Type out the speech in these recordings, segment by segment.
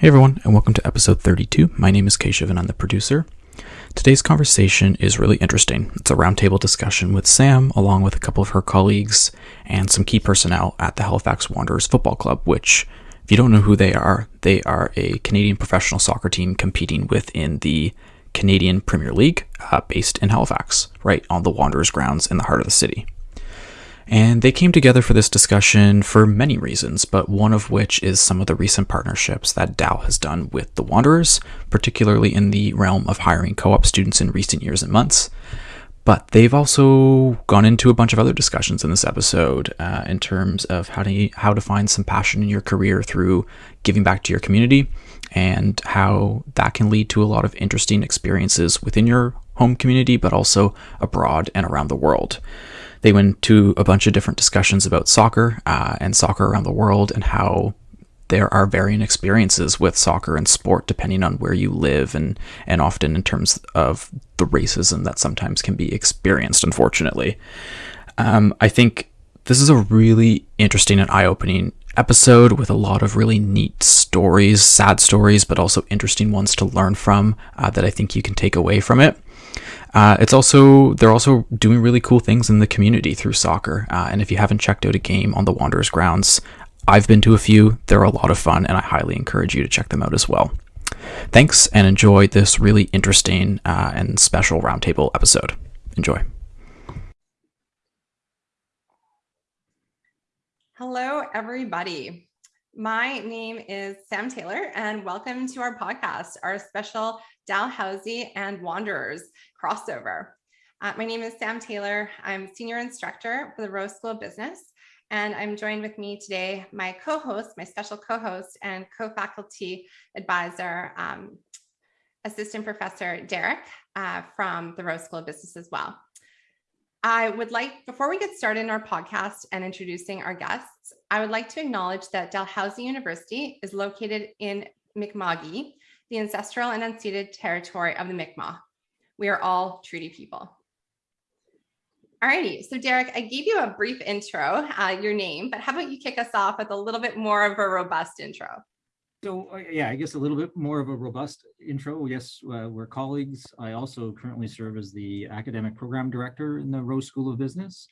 Hey everyone, and welcome to episode 32. My name is Keshav and I'm the producer. Today's conversation is really interesting. It's a roundtable discussion with Sam, along with a couple of her colleagues and some key personnel at the Halifax Wanderers Football Club, which, if you don't know who they are, they are a Canadian professional soccer team competing within the Canadian Premier League, uh, based in Halifax, right on the Wanderers grounds in the heart of the city. And they came together for this discussion for many reasons, but one of which is some of the recent partnerships that Dal has done with the Wanderers, particularly in the realm of hiring co op students in recent years and months. But they've also gone into a bunch of other discussions in this episode uh, in terms of how to how to find some passion in your career through giving back to your community, and how that can lead to a lot of interesting experiences within your home community, but also abroad and around the world. They went to a bunch of different discussions about soccer uh, and soccer around the world and how there are varying experiences with soccer and sport depending on where you live and and often in terms of the racism that sometimes can be experienced unfortunately. Um, i think this is a really interesting and eye-opening episode with a lot of really neat stories sad stories but also interesting ones to learn from uh, that i think you can take away from it uh, it's also they're also doing really cool things in the community through soccer. Uh, and if you haven't checked out a game on the Wanderers grounds, I've been to a few. They're a lot of fun, and I highly encourage you to check them out as well. Thanks, and enjoy this really interesting uh, and special roundtable episode. Enjoy. Hello, everybody. My name is Sam Taylor, and welcome to our podcast, our special Dalhousie and Wanderers crossover. Uh, my name is Sam Taylor. I'm senior instructor for the Rowe School of Business, and I'm joined with me today, my co-host, my special co-host and co-faculty advisor, um, assistant professor Derek uh, from the Rowe School of Business as well. I would like, before we get started in our podcast and introducing our guests, I would like to acknowledge that Dalhousie University is located in Mi'kma'ki, the ancestral and unceded territory of the Mi'kmaq. We are all treaty people. Alrighty, so Derek, I gave you a brief intro, uh, your name, but how about you kick us off with a little bit more of a robust intro? So uh, yeah, I guess a little bit more of a robust intro. Yes, uh, we're colleagues. I also currently serve as the academic program director in the Rowe School of Business,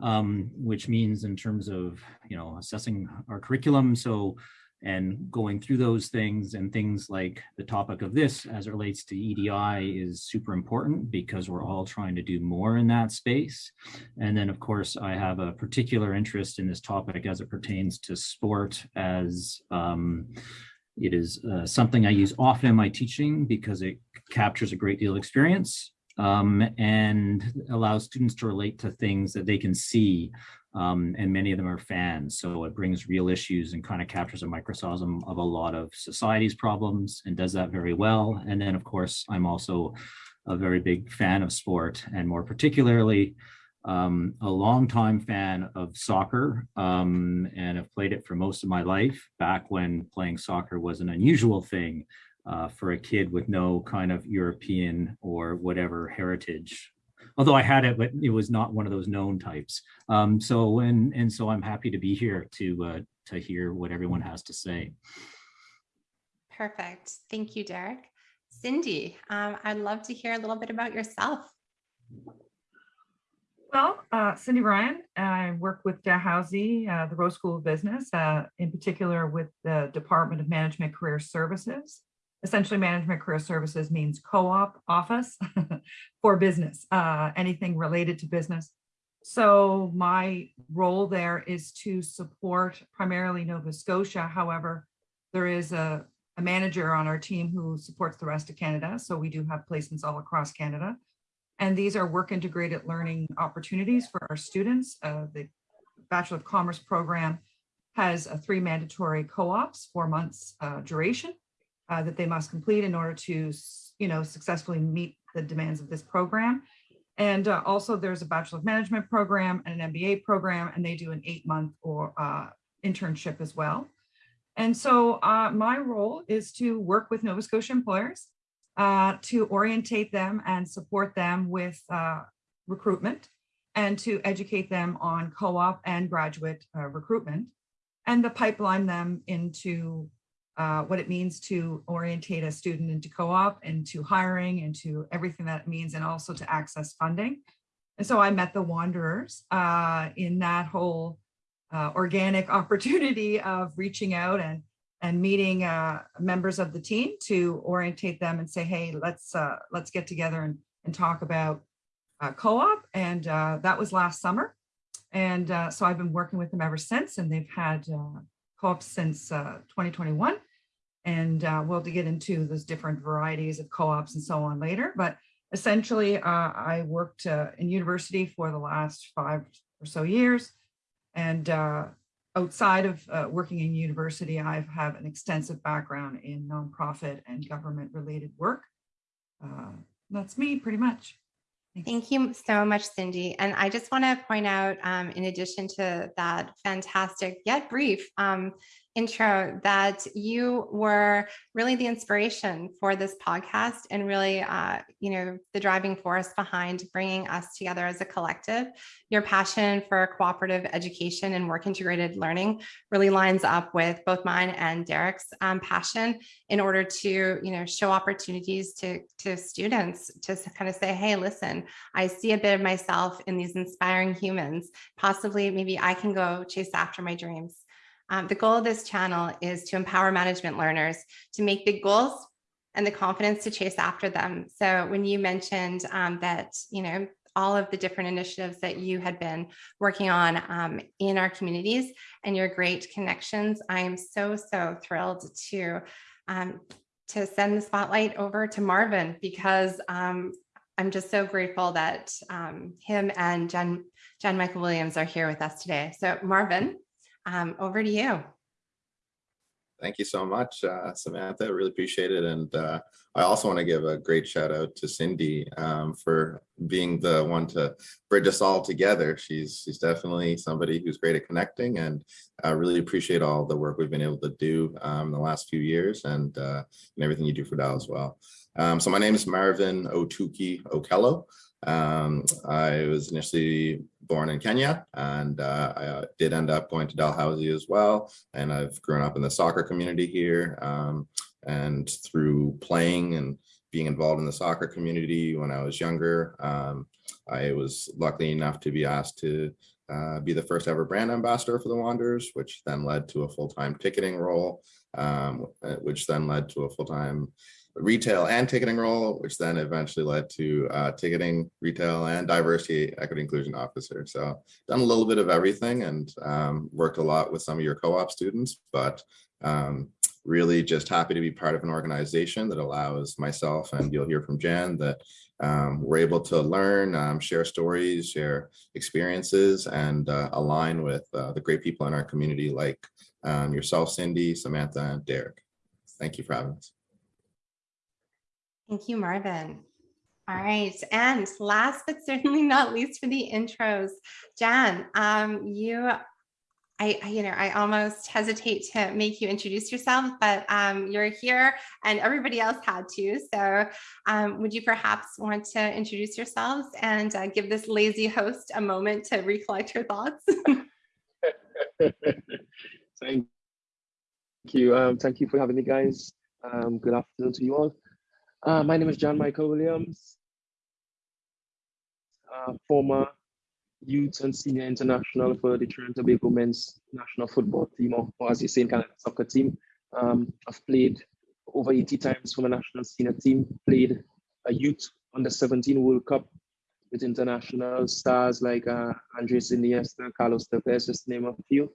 um, which means in terms of you know assessing our curriculum. So and going through those things and things like the topic of this as it relates to EDI is super important because we're all trying to do more in that space. And then of course, I have a particular interest in this topic as it pertains to sport as um, it is uh, something I use often in my teaching because it captures a great deal of experience um, and allows students to relate to things that they can see. Um, and many of them are fans. So it brings real issues and kind of captures a microcosm of a lot of society's problems and does that very well. And then, of course, I'm also a very big fan of sport and more particularly um, a longtime fan of soccer um, and have played it for most of my life back when playing soccer was an unusual thing uh, for a kid with no kind of European or whatever heritage. Although I had it, but it was not one of those known types. Um, so and and so I'm happy to be here to uh, to hear what everyone has to say. Perfect. Thank you, Derek. Cindy, um, I'd love to hear a little bit about yourself. Well, uh, Cindy Ryan, I work with Dalhousie, uh, the Rowe School of Business, uh, in particular with the Department of Management Career Services. Essentially, Management Career Services means co-op office for business, uh, anything related to business. So my role there is to support primarily Nova Scotia. However, there is a, a manager on our team who supports the rest of Canada. So we do have placements all across Canada. And these are work integrated learning opportunities for our students. Uh, the Bachelor of Commerce program has a three mandatory co-ops, four months uh, duration uh, that they must complete in order to, you know, successfully meet the demands of this program. And uh, also there's a Bachelor of Management program and an MBA program, and they do an eight month or uh, internship as well. And so uh, my role is to work with Nova Scotia employers uh, to orientate them and support them with uh, recruitment and to educate them on co-op and graduate recruitment and to pipeline them into uh, what it means to orientate a student into co-op, and to hiring, and to everything that it means, and also to access funding. And so I met the Wanderers uh, in that whole uh, organic opportunity of reaching out and and meeting uh, members of the team to orientate them and say, hey, let's uh, let's get together and, and talk about co-op. And that was last summer. And so I've been working with them ever since, and they've had co-ops since 2021. And we'll to get into those different varieties of co-ops and so on later. But essentially, I worked in university for the last five or so years. And outside of uh, working in university, I have an extensive background in nonprofit and government related work. Uh, that's me pretty much. Thank you so much, Cindy. And I just want to point out, um, in addition to that fantastic yet brief um, intro that you were really the inspiration for this podcast and really, uh, you know, the driving force behind bringing us together as a collective. Your passion for cooperative education and work integrated learning really lines up with both mine and Derek's um, passion in order to, you know, show opportunities to, to students to kind of say, hey, listen, I see a bit of myself in these inspiring humans. Possibly, maybe I can go chase after my dreams. Um, the goal of this channel is to empower management learners to make big goals and the confidence to chase after them. So when you mentioned um, that, you know, all of the different initiatives that you had been working on um, in our communities and your great connections, I am so, so thrilled to um, to send the spotlight over to Marvin because um, I'm just so grateful that um, him and John, John Michael Williams are here with us today. So Marvin, um, over to you. Thank you so much, uh, Samantha. Really appreciate it. And uh, I also want to give a great shout out to Cindy um, for being the one to bridge us all together. She's she's definitely somebody who's great at connecting and I really appreciate all the work we've been able to do um, the last few years and, uh, and everything you do for Dal as well. Um, so my name is Marvin Otuki Okello. Um, I was initially born in Kenya and uh, I did end up going to Dalhousie as well. And I've grown up in the soccer community here um, and through playing and being involved in the soccer community when I was younger, um, I was lucky enough to be asked to uh, be the first ever brand ambassador for the Wanderers, which then led to a full-time ticketing role, um, which then led to a full-time retail and ticketing role, which then eventually led to uh, ticketing, retail, and diversity, equity, inclusion officer. So done a little bit of everything and um, worked a lot with some of your co-op students, but um, really just happy to be part of an organization that allows myself, and you'll hear from Jan, that um, we're able to learn, um, share stories, share experiences, and uh, align with uh, the great people in our community like um, yourself, Cindy, Samantha, and Derek. Thank you for having us. Thank you, Marvin. All right, and last but certainly not least for the intros, Jan, um, you, I, you know, I almost hesitate to make you introduce yourself, but um, you're here and everybody else had to. So um, would you perhaps want to introduce yourselves and uh, give this lazy host a moment to recollect her thoughts? thank you. Um, thank you for having me, guys. Um, good afternoon to you all. Uh, my name is John Michael Williams, uh, former youth and senior international for the Trinidad Tobago men's national football team, or, or as you say, in Canada, soccer team. Um, I've played over 80 times for the national senior team, played a youth under 17 World Cup with international stars like uh, Andres Iniesta, Carlos Tevez, just to name a few.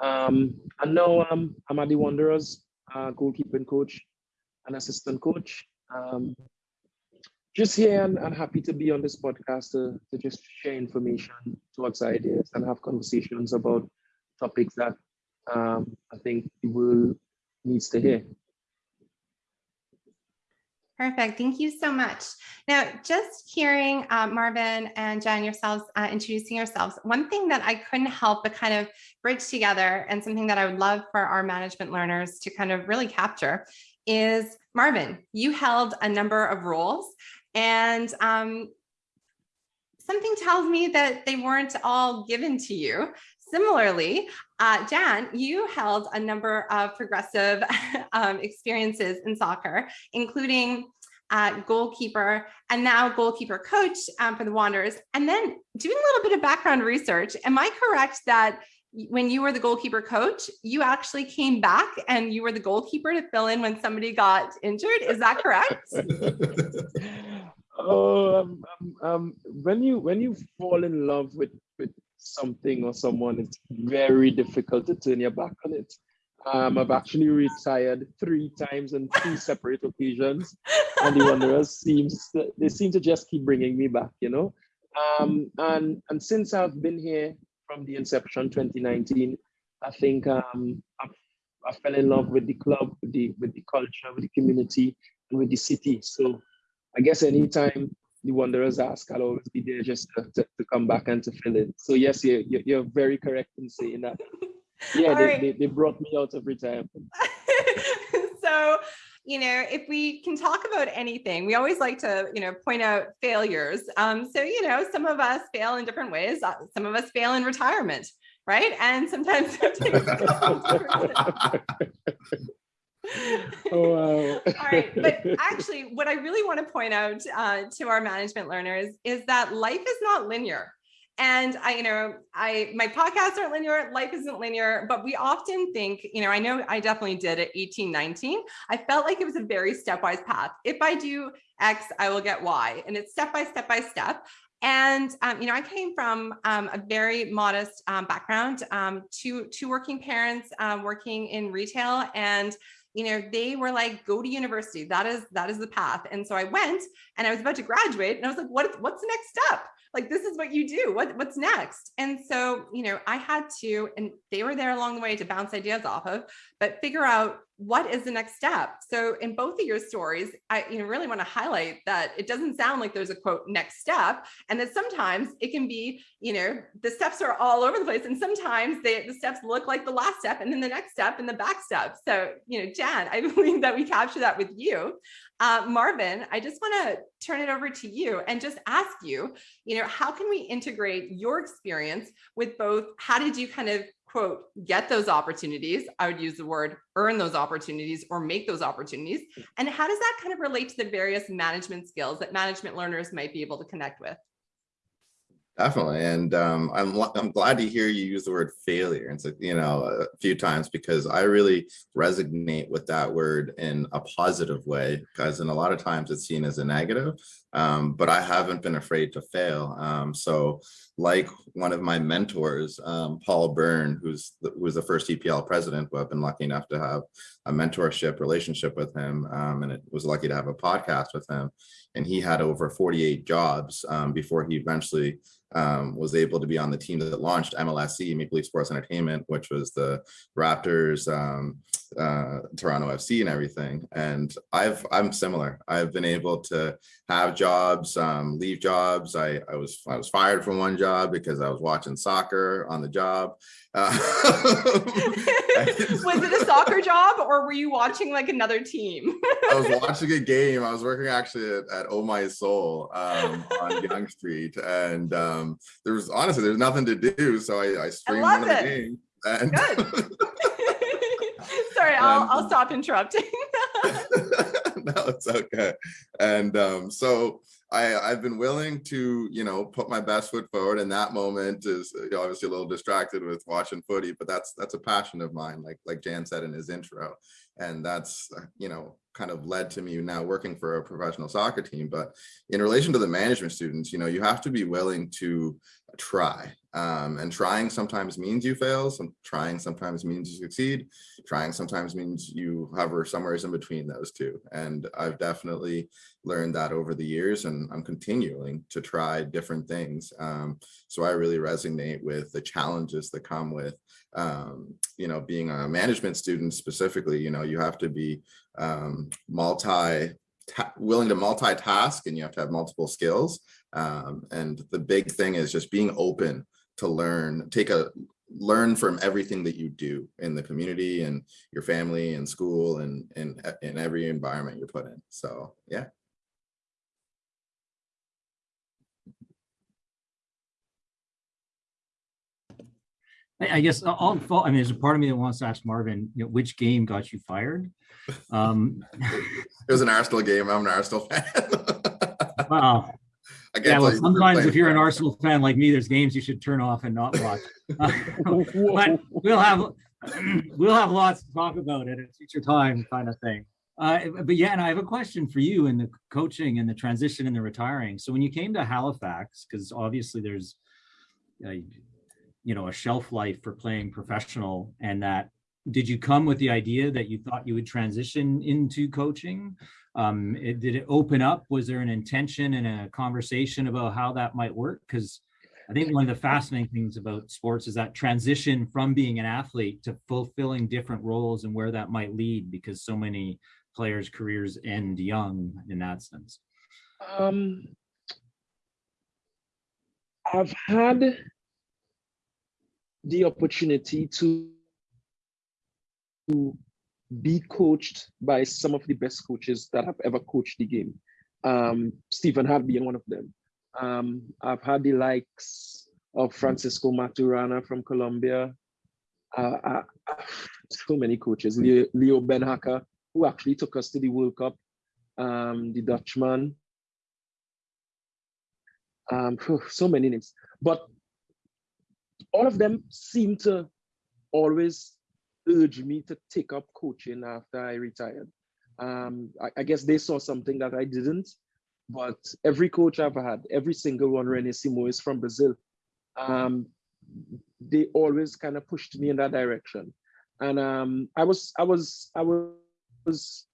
Um, and now um, I'm at the Wanderers, uh, goalkeeping coach and assistant coach. Um, just here and, and, happy to be on this podcast to, to just share information towards ideas and have conversations about topics that um, I think the world needs to hear. Perfect. Thank you so much. Now, just hearing uh, Marvin and Jen yourselves uh, introducing yourselves, one thing that I couldn't help but kind of bridge together and something that I would love for our management learners to kind of really capture is Marvin, you held a number of roles and um, something tells me that they weren't all given to you. Similarly, uh, Jan, you held a number of progressive um, experiences in soccer, including uh, goalkeeper and now goalkeeper coach um, for the Wanderers, and then doing a little bit of background research. Am I correct that when you were the goalkeeper coach, you actually came back and you were the goalkeeper to fill in when somebody got injured? Is that correct? oh, um, um, um, when you when you fall in love with with something or someone, it's very difficult to turn your back on it. Um, I've actually retired three times on two separate occasions, and the Wanderers seems to, they seem to just keep bringing me back, you know. Um, and and since I've been here from the inception 2019, I think um, I, I fell in love with the club, with the with the culture, with the community, and with the city. So I guess anytime the Wanderers ask, I'll always be there just to, to, to come back and to fill in. So yes, you're, you're very correct in saying that. Yeah, they, right. they, they brought me out of retirement. so you know, if we can talk about anything, we always like to, you know, point out failures. Um, so, you know, some of us fail in different ways. Uh, some of us fail in retirement, right? And sometimes oh, wow. All right. But actually, what I really want to point out uh, to our management learners is that life is not linear. And I, you know, I my podcasts aren't linear, life isn't linear, but we often think, you know, I know I definitely did at 18, 19. I felt like it was a very stepwise path. If I do X, I will get Y. And it's step by step by step. And um, you know, I came from um, a very modest um, background, um, two two working parents um, working in retail, and you know, they were like, go to university. That is that is the path. And so I went, and I was about to graduate, and I was like, what what's the next step? Like this is what you do. What what's next? And so you know i had to and they were there along the way to bounce ideas off of but figure out what is the next step? So in both of your stories i you know really want to highlight that it doesn't sound like there's a quote next step and that sometimes it can be you know the steps are all over the place and sometimes they, the steps look like the last step and then the next step and the back step. So you know jan i believe that we capture that with you. Uh, marvin i just want to turn it over to you and just ask you you know how can we integrate your experience with both? How did you kind of quote, get those opportunities. I would use the word earn those opportunities or make those opportunities. And how does that kind of relate to the various management skills that management learners might be able to connect with? Definitely. And um, I'm, I'm glad to hear you use the word failure. and like, you know, a few times because I really resonate with that word in a positive way, because in a lot of times it's seen as a negative, um, but I haven't been afraid to fail. Um, so like one of my mentors, um, Paul Beirne, who's the, who was the first CPL president, who I've been lucky enough to have a mentorship relationship with him, um, and it was lucky to have a podcast with him. And he had over 48 jobs um, before he eventually um, was able to be on the team that launched MLSE, Maple Leaf Sports Entertainment, which was the Raptors, um, uh, Toronto FC and everything. And I've, I'm similar. I've been able to have jobs, um, leave jobs. I, I was, I was fired from one job because I was watching soccer on the job. Uh, was it a soccer job or were you watching like another team? I was watching a game. I was working actually at, at Oh My Soul um, on Young Street. And um, there was honestly, there's nothing to do. So I, I streamed I one of the games. And Good. Sorry, I'll, and, I'll stop interrupting. no, it's okay. And um, so I, I've been willing to, you know, put my best foot forward. And that moment is obviously a little distracted with watching footy, but that's that's a passion of mine, like like Jan said in his intro. And that's, you know, kind of led to me now working for a professional soccer team. But in relation to the management students, you know, you have to be willing to try. Um, and trying sometimes means you fail. Some trying sometimes means you succeed. Trying sometimes means you hover somewhere in between those two. And I've definitely learned that over the years and I'm continuing to try different things. Um, so I really resonate with the challenges that come with, um, you know, being a management student specifically, you know, you have to be um, multi willing to multitask and you have to have multiple skills. Um, and the big thing is just being open to learn, take a learn from everything that you do in the community and your family and school and in, in every environment you're put in. So yeah. I, I guess I'll, I mean, there's a part of me that wants to ask Marvin, you know, which game got you fired? Um, it was an Arsenal game. I'm an Arsenal fan. wow. Yeah, well, sometimes if you're an Arsenal fan like me, there's games you should turn off and not watch. Uh, but we'll have we'll have lots to talk about at a future time, kind of thing. Uh, but yeah, and I have a question for you in the coaching and the transition and the retiring. So when you came to Halifax, because obviously there's, uh, you know, a shelf life for playing professional, and that did you come with the idea that you thought you would transition into coaching? Um, it, did it open up? Was there an intention and a conversation about how that might work? Because I think one of the fascinating things about sports is that transition from being an athlete to fulfilling different roles and where that might lead because so many players' careers end young in that sense. Um, I've had the opportunity to, to be coached by some of the best coaches that have ever coached the game. Um, Stephen Hart being one of them. Um, I've had the likes of Francisco Maturana from Colombia. Uh, uh, so many coaches, Leo, Leo Beenhakker, who actually took us to the World Cup, um, the Dutchman. Um, so many names, but all of them seem to always urge me to take up coaching after I retired. Um, I, I, guess they saw something that I didn't, but every coach I've had, every single one, Rene Simões from Brazil. Um, they always kind of pushed me in that direction. And um, I was, I was, I was,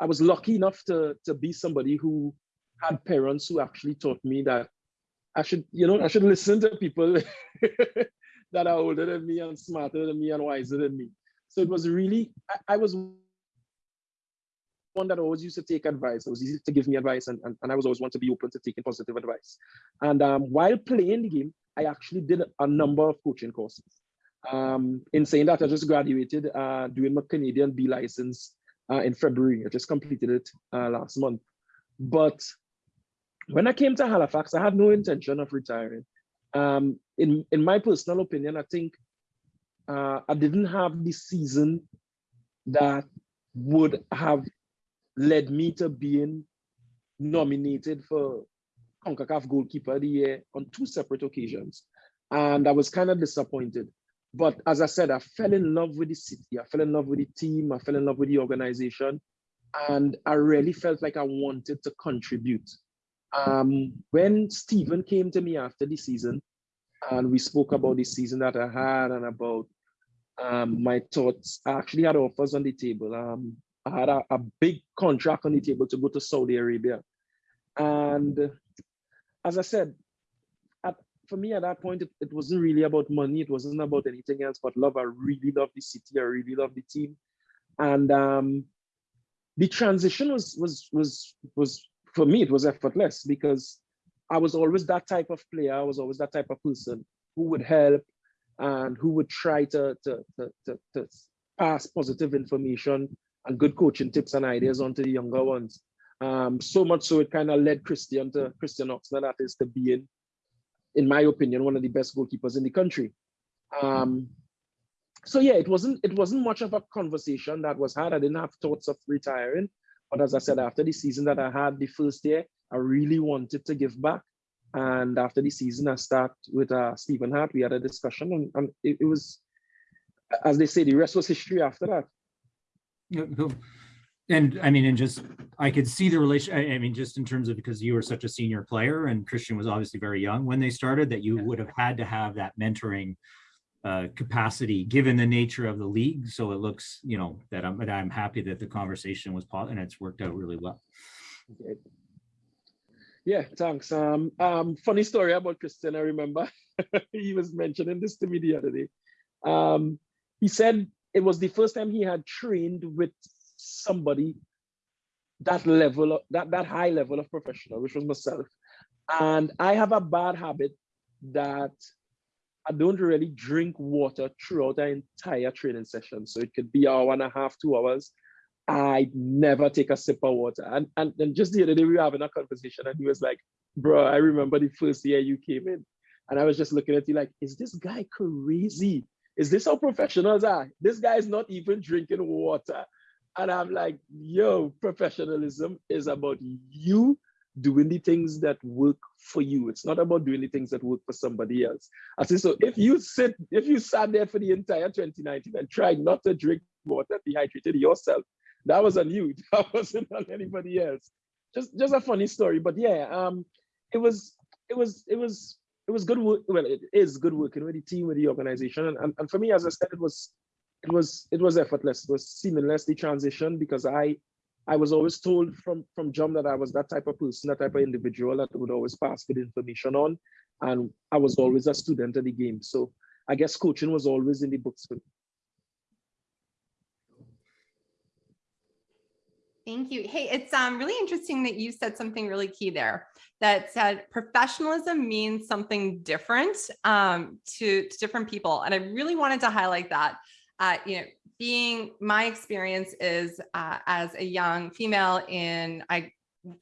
I was lucky enough to, to be somebody who had parents who actually taught me that I should, you know, I should listen to people that are older than me and smarter than me and wiser than me. So it was really, I, I was one that always used to take advice. It was easy to give me advice, and, and, and I was always one to be open to taking positive advice. And um, while playing the game, I actually did a number of coaching courses. Um, in saying that, I just graduated uh, doing my Canadian B license uh, in February. I just completed it uh, last month. But when I came to Halifax, I had no intention of retiring. Um, in, in my personal opinion, I think uh, I didn't have the season that would have led me to being nominated for CONCACAF Goalkeeper of the Year on two separate occasions. And I was kind of disappointed. But as I said, I fell in love with the city. I fell in love with the team. I fell in love with the organization. And I really felt like I wanted to contribute. Um, when Stephen came to me after the season, and we spoke about the season that I had and about um, my thoughts, I actually had offers on the table. Um, I had a, a big contract on the table to go to Saudi Arabia. And as I said, at, for me at that point, it, it wasn't really about money. It wasn't about anything else but love. I really love the city. I really love the team. And um, the transition was, was, was, was, for me, it was effortless because I was always that type of player. I was always that type of person who would help and who would try to, to, to, to, pass positive information and good coaching tips and ideas onto the younger ones. Um, so much so it kind of led Christian to Christian Oxner, that is to being, in my opinion, one of the best goalkeepers in the country. Um, so yeah, it wasn't it wasn't much of a conversation that was had. I didn't have thoughts of retiring, but as I said, after the season that I had the first year, I really wanted to give back. And after the season, I start with uh, Stephen Hart. We had a discussion, and, and it, it was, as they say, the rest was history after that. And I mean, and just I could see the relation. I mean, just in terms of because you were such a senior player, and Christian was obviously very young when they started, that you would have had to have that mentoring uh, capacity given the nature of the league. So it looks, you know, that I'm, that I'm happy that the conversation was positive and it's worked out really well. Yeah, thanks. Um, um, funny story about Christian. I remember he was mentioning this to me the other day. Um, he said it was the first time he had trained with somebody that level of that that high level of professional, which was myself. And I have a bad habit that I don't really drink water throughout the entire training session. So it could be hour and a half, two hours. I never take a sip of water. And, and, and just the other day, we were having a conversation, and he was like, Bro, I remember the first year you came in. And I was just looking at you like, Is this guy crazy? is this how professionals are? This guy's not even drinking water. And I'm like, yo, professionalism is about you doing the things that work for you. It's not about doing the things that work for somebody else. I say, so if you sit, if you sat there for the entire 2019 and tried not to drink water, dehydrated yourself, that was on you. That wasn't on anybody else. Just, just a funny story. But yeah, um, it was, it was, it was, it was good work. Well, it is good working with the team, with the organization, and, and, and for me, as I said, it was, it was, it was effortless. It was seamless the transition because I I was always told from from John that I was that type of person, that type of individual that would always pass good information on, and I was always a student of the game. So I guess coaching was always in the books for me. Thank you. Hey, it's um, really interesting that you said something really key there that said professionalism means something different um, to, to different people. And I really wanted to highlight that. Uh, you know, being my experience is uh, as a young female in, I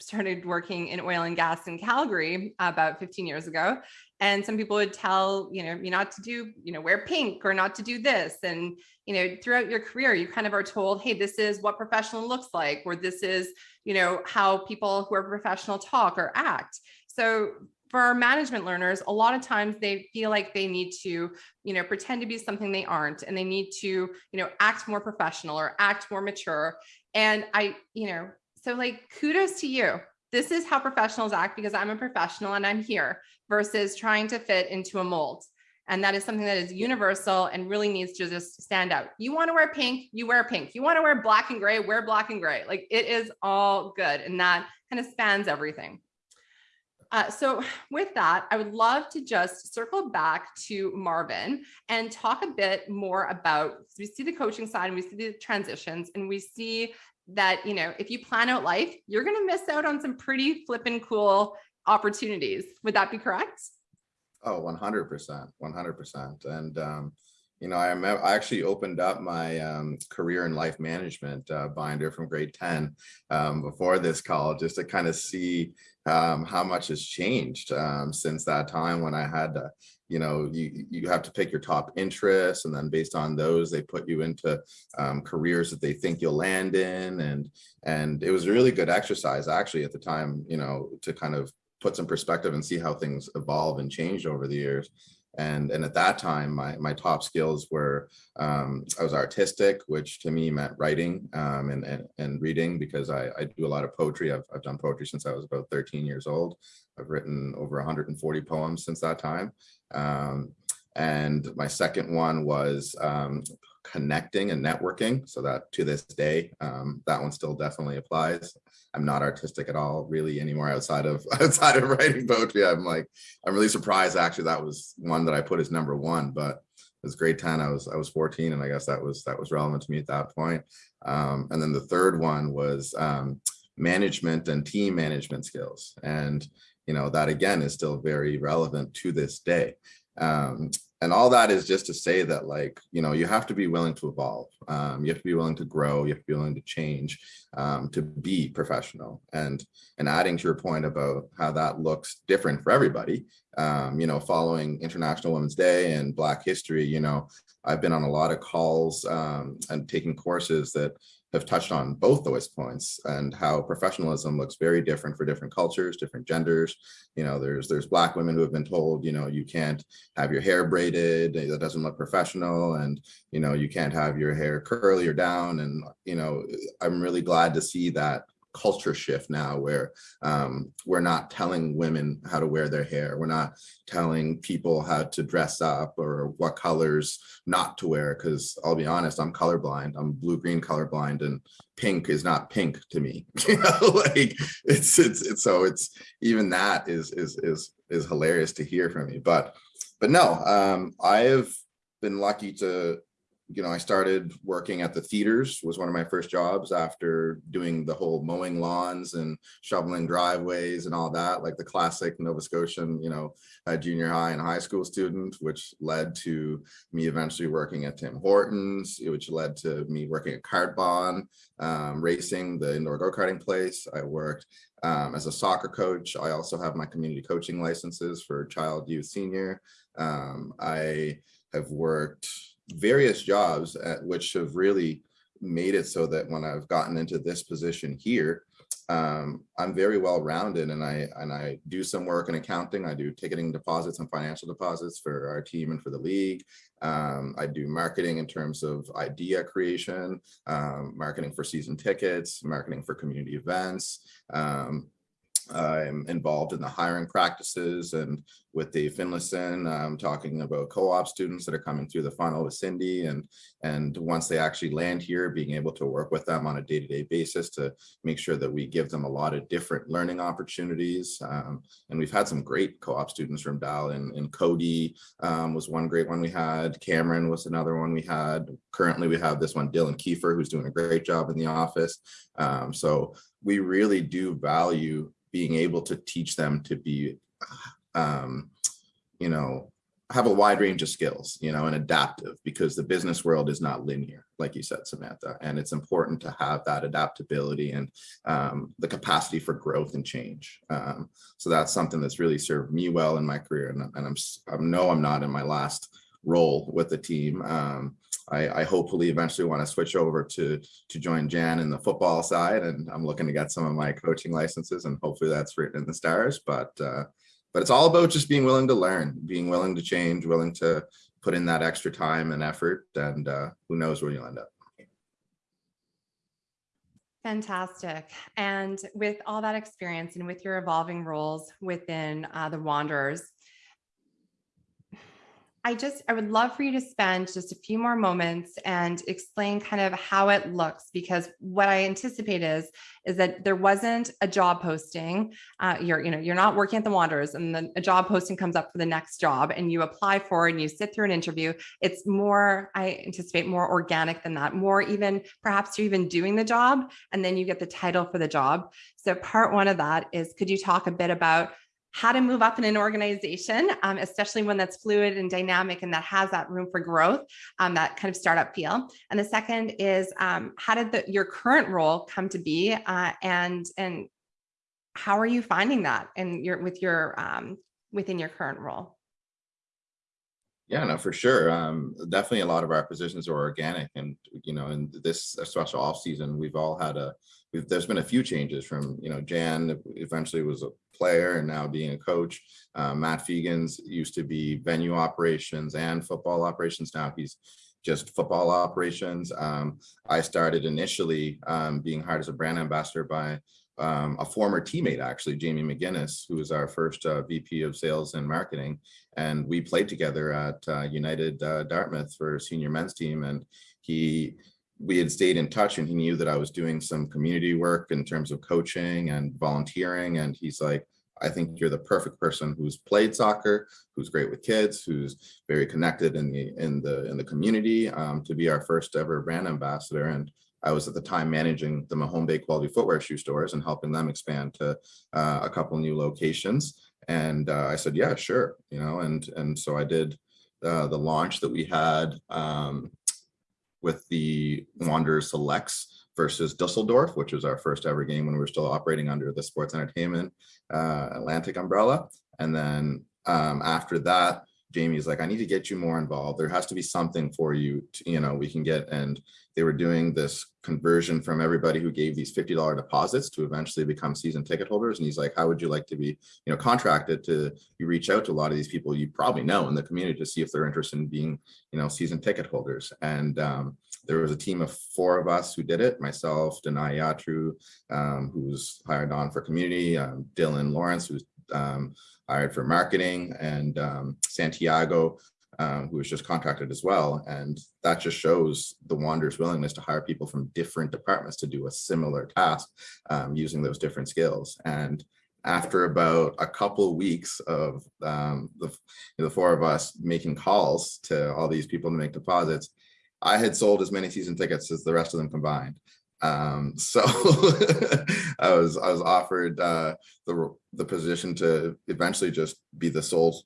started working in oil and gas in Calgary about 15 years ago. And some people would tell, you know, you not to do, you know, wear pink or not to do this. And, you know, throughout your career, you kind of are told, hey, this is what professional looks like, or this is, you know, how people who are professional talk or act. So for our management learners, a lot of times they feel like they need to, you know, pretend to be something they aren't, and they need to, you know, act more professional or act more mature. And I, you know, so like kudos to you. This is how professionals act because I'm a professional and I'm here versus trying to fit into a mold. And that is something that is universal and really needs to just stand out. You want to wear pink, you wear pink. You want to wear black and gray, wear black and gray. Like it is all good. And that kind of spans everything. Uh, so with that, I would love to just circle back to Marvin and talk a bit more about, we see the coaching side and we see the transitions and we see that, you know, if you plan out life, you're going to miss out on some pretty flippin' cool opportunities. Would that be correct? Oh, 100%, 100%. And, um, you know, I, I actually opened up my um, career in life management uh, binder from grade 10 um, before this call, just to kind of see um, how much has changed um, since that time when I had to, you know, you, you have to pick your top interests and then based on those, they put you into um, careers that they think you'll land in. And, and it was a really good exercise actually at the time, you know, to kind of put some perspective and see how things evolve and change over the years and and at that time my my top skills were um, I was artistic which to me meant writing um, and, and, and reading because I, I do a lot of poetry. I've, I've done poetry since I was about 13 years old. I've written over 140 poems since that time. Um, and my second one was um, connecting and networking. So that to this day um, that one still definitely applies i'm not artistic at all really anymore outside of outside of writing poetry. I'm like i'm really surprised actually that was one that i put as number one but it was grade 10 i was i was 14 and i guess that was that was relevant to me at that point. Um, and then the third one was um, management and team management skills. And you know that again is still very relevant to this day. Um, and all that is just to say that like you know you have to be willing to evolve. Um, you have to be willing to grow. You have to be willing to change um, to be professional. And and adding to your point about how that looks different for everybody um, you know following international women's day and black history you know i've been on a lot of calls um, and taking courses that have touched on both those points and how professionalism looks very different for different cultures, different genders. You know, there's there's black women who have been told, you know, you can't have your hair braided, eh, that doesn't look professional, and you know, you can't have your hair curly or down. And you know, I'm really glad to see that culture shift now where um, we're not telling women how to wear their hair. We're not telling people how to dress up or what colors not to wear. Cause I'll be honest, I'm colorblind. I'm blue-green colorblind and pink is not pink to me. you know, like it's, it's, it's, so it's, even that is, is, is, is hilarious to hear from me. But, but no, um, I have been lucky to you know, I started working at the theaters was one of my first jobs after doing the whole mowing lawns and shoveling driveways and all that, like the classic Nova Scotian, you know, junior high and high school student, which led to me eventually working at Tim Hortons, which led to me working at Kartbahn, um, racing, the indoor go-karting place. I worked um, as a soccer coach. I also have my community coaching licenses for child, youth, senior. Um, I have worked various jobs at which have really made it so that when I've gotten into this position here, um, I'm very well rounded and I and I do some work in accounting. I do ticketing deposits and financial deposits for our team and for the league. Um, I do marketing in terms of idea creation, um, marketing for season tickets, marketing for community events. I'm involved in the hiring practices and with Dave Finlayson, um, talking about co-op students that are coming through the funnel with Cindy and and once they actually land here, being able to work with them on a day-to-day -day basis to make sure that we give them a lot of different learning opportunities. Um, and we've had some great co-op students from Dal and, and Cody um, was one great one we had. Cameron was another one we had. Currently we have this one, Dylan Kiefer, who's doing a great job in the office. Um, so we really do value being able to teach them to be, um, you know, have a wide range of skills, you know, and adaptive because the business world is not linear, like you said, Samantha, and it's important to have that adaptability and um, the capacity for growth and change. Um, so that's something that's really served me well in my career, and, and I'm I know I'm not in my last role with the team. Um, I, I, hopefully eventually want to switch over to to join Jan in the football side, and I'm looking to get some of my coaching licenses, and hopefully that's written in the stars. But uh, but it's all about just being willing to learn, being willing to change, willing to put in that extra time and effort, and uh, who knows where you'll end up. Fantastic. And with all that experience and with your evolving roles within uh, the Wanderers, I just, I would love for you to spend just a few more moments and explain kind of how it looks, because what I anticipate is, is that there wasn't a job posting. Uh, you're, you know, you're not working at the Wanderers and then a job posting comes up for the next job and you apply for and you sit through an interview. It's more, I anticipate more organic than that, more even perhaps you're even doing the job and then you get the title for the job. So part one of that is, could you talk a bit about how to move up in an organization, um, especially one that's fluid and dynamic and that has that room for growth, um, that kind of startup feel. And the second is um, how did the, your current role come to be uh, and, and how are you finding that in your, with your, um, within your current role? Yeah, no, for sure. Um, definitely a lot of our positions are organic and, you know, in this special off season, we've all had a, we've, there's been a few changes from, you know, Jan eventually was a player and now being a coach. Uh, Matt Fegans used to be venue operations and football operations. Now he's just football operations. Um, I started initially um, being hired as a brand ambassador by um, a former teammate, actually, Jamie McGinnis, who was our first uh, VP of sales and marketing. And we played together at uh, United uh, Dartmouth for senior men's team. And he, we had stayed in touch and he knew that I was doing some community work in terms of coaching and volunteering. And he's like, I think you're the perfect person who's played soccer, who's great with kids, who's very connected in the in the in the community um, to be our first ever brand ambassador. And I was at the time managing the Mahone Bay Quality Footwear shoe stores and helping them expand to uh, a couple new locations. And uh, I said, yeah, sure, you know, and and so I did uh, the launch that we had um, with the Wanderers Selects versus Dusseldorf, which was our first ever game when we were still operating under the Sports Entertainment uh, Atlantic umbrella. And then um, after that, Jamie's like, I need to get you more involved. There has to be something for you, to, you know, we can get. And they were doing this conversion from everybody who gave these $50 deposits to eventually become season ticket holders. And he's like, how would you like to be, you know, contracted to, you reach out to a lot of these people you probably know in the community to see if they're interested in being, you know, season ticket holders. And um, there was a team of four of us who did it, myself, Denai Yatru, um, who's hired on for community, um, Dylan Lawrence, who's um, hired for marketing, and um, Santiago, um, who was just contracted as well. And that just shows the Wanderers' willingness to hire people from different departments to do a similar task um, using those different skills. And after about a couple weeks of um, the, the four of us making calls to all these people to make deposits, I had sold as many season tickets as the rest of them combined. Um, so I was I was offered uh, the the position to eventually just be the sole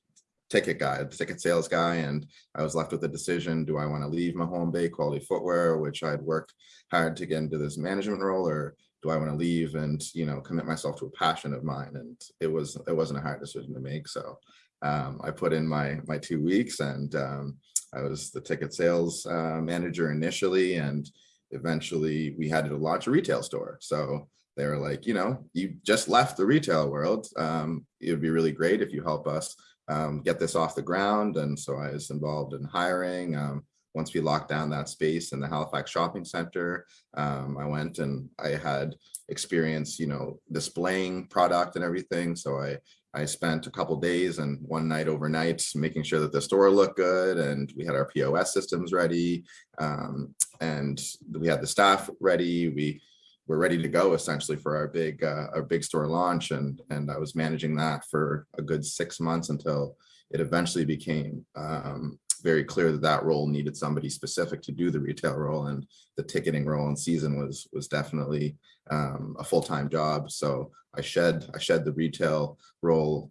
ticket guy, the ticket sales guy, and I was left with the decision: Do I want to leave Mahone Bay Quality Footwear, which I'd worked hard to get into this management role, or do I want to leave and you know commit myself to a passion of mine? And it was it wasn't a hard decision to make. So um, I put in my my two weeks and um, I was the ticket sales uh, manager initially, and eventually we had to launch a retail store. So they were like, you know, you just left the retail world. Um, it would be really great if you help us um, get this off the ground. And so I was involved in hiring. Um, once we locked down that space in the Halifax Shopping Center, um, I went and I had experience, you know, displaying product and everything. So I I spent a couple days and one night overnight making sure that the store looked good and we had our POS systems ready um, and we had the staff ready. We were ready to go essentially for our big uh, our big store launch and and I was managing that for a good six months until it eventually became um, very clear that that role needed somebody specific to do the retail role and the ticketing role in season was was definitely um, a full-time job. So I shed I shed the retail role.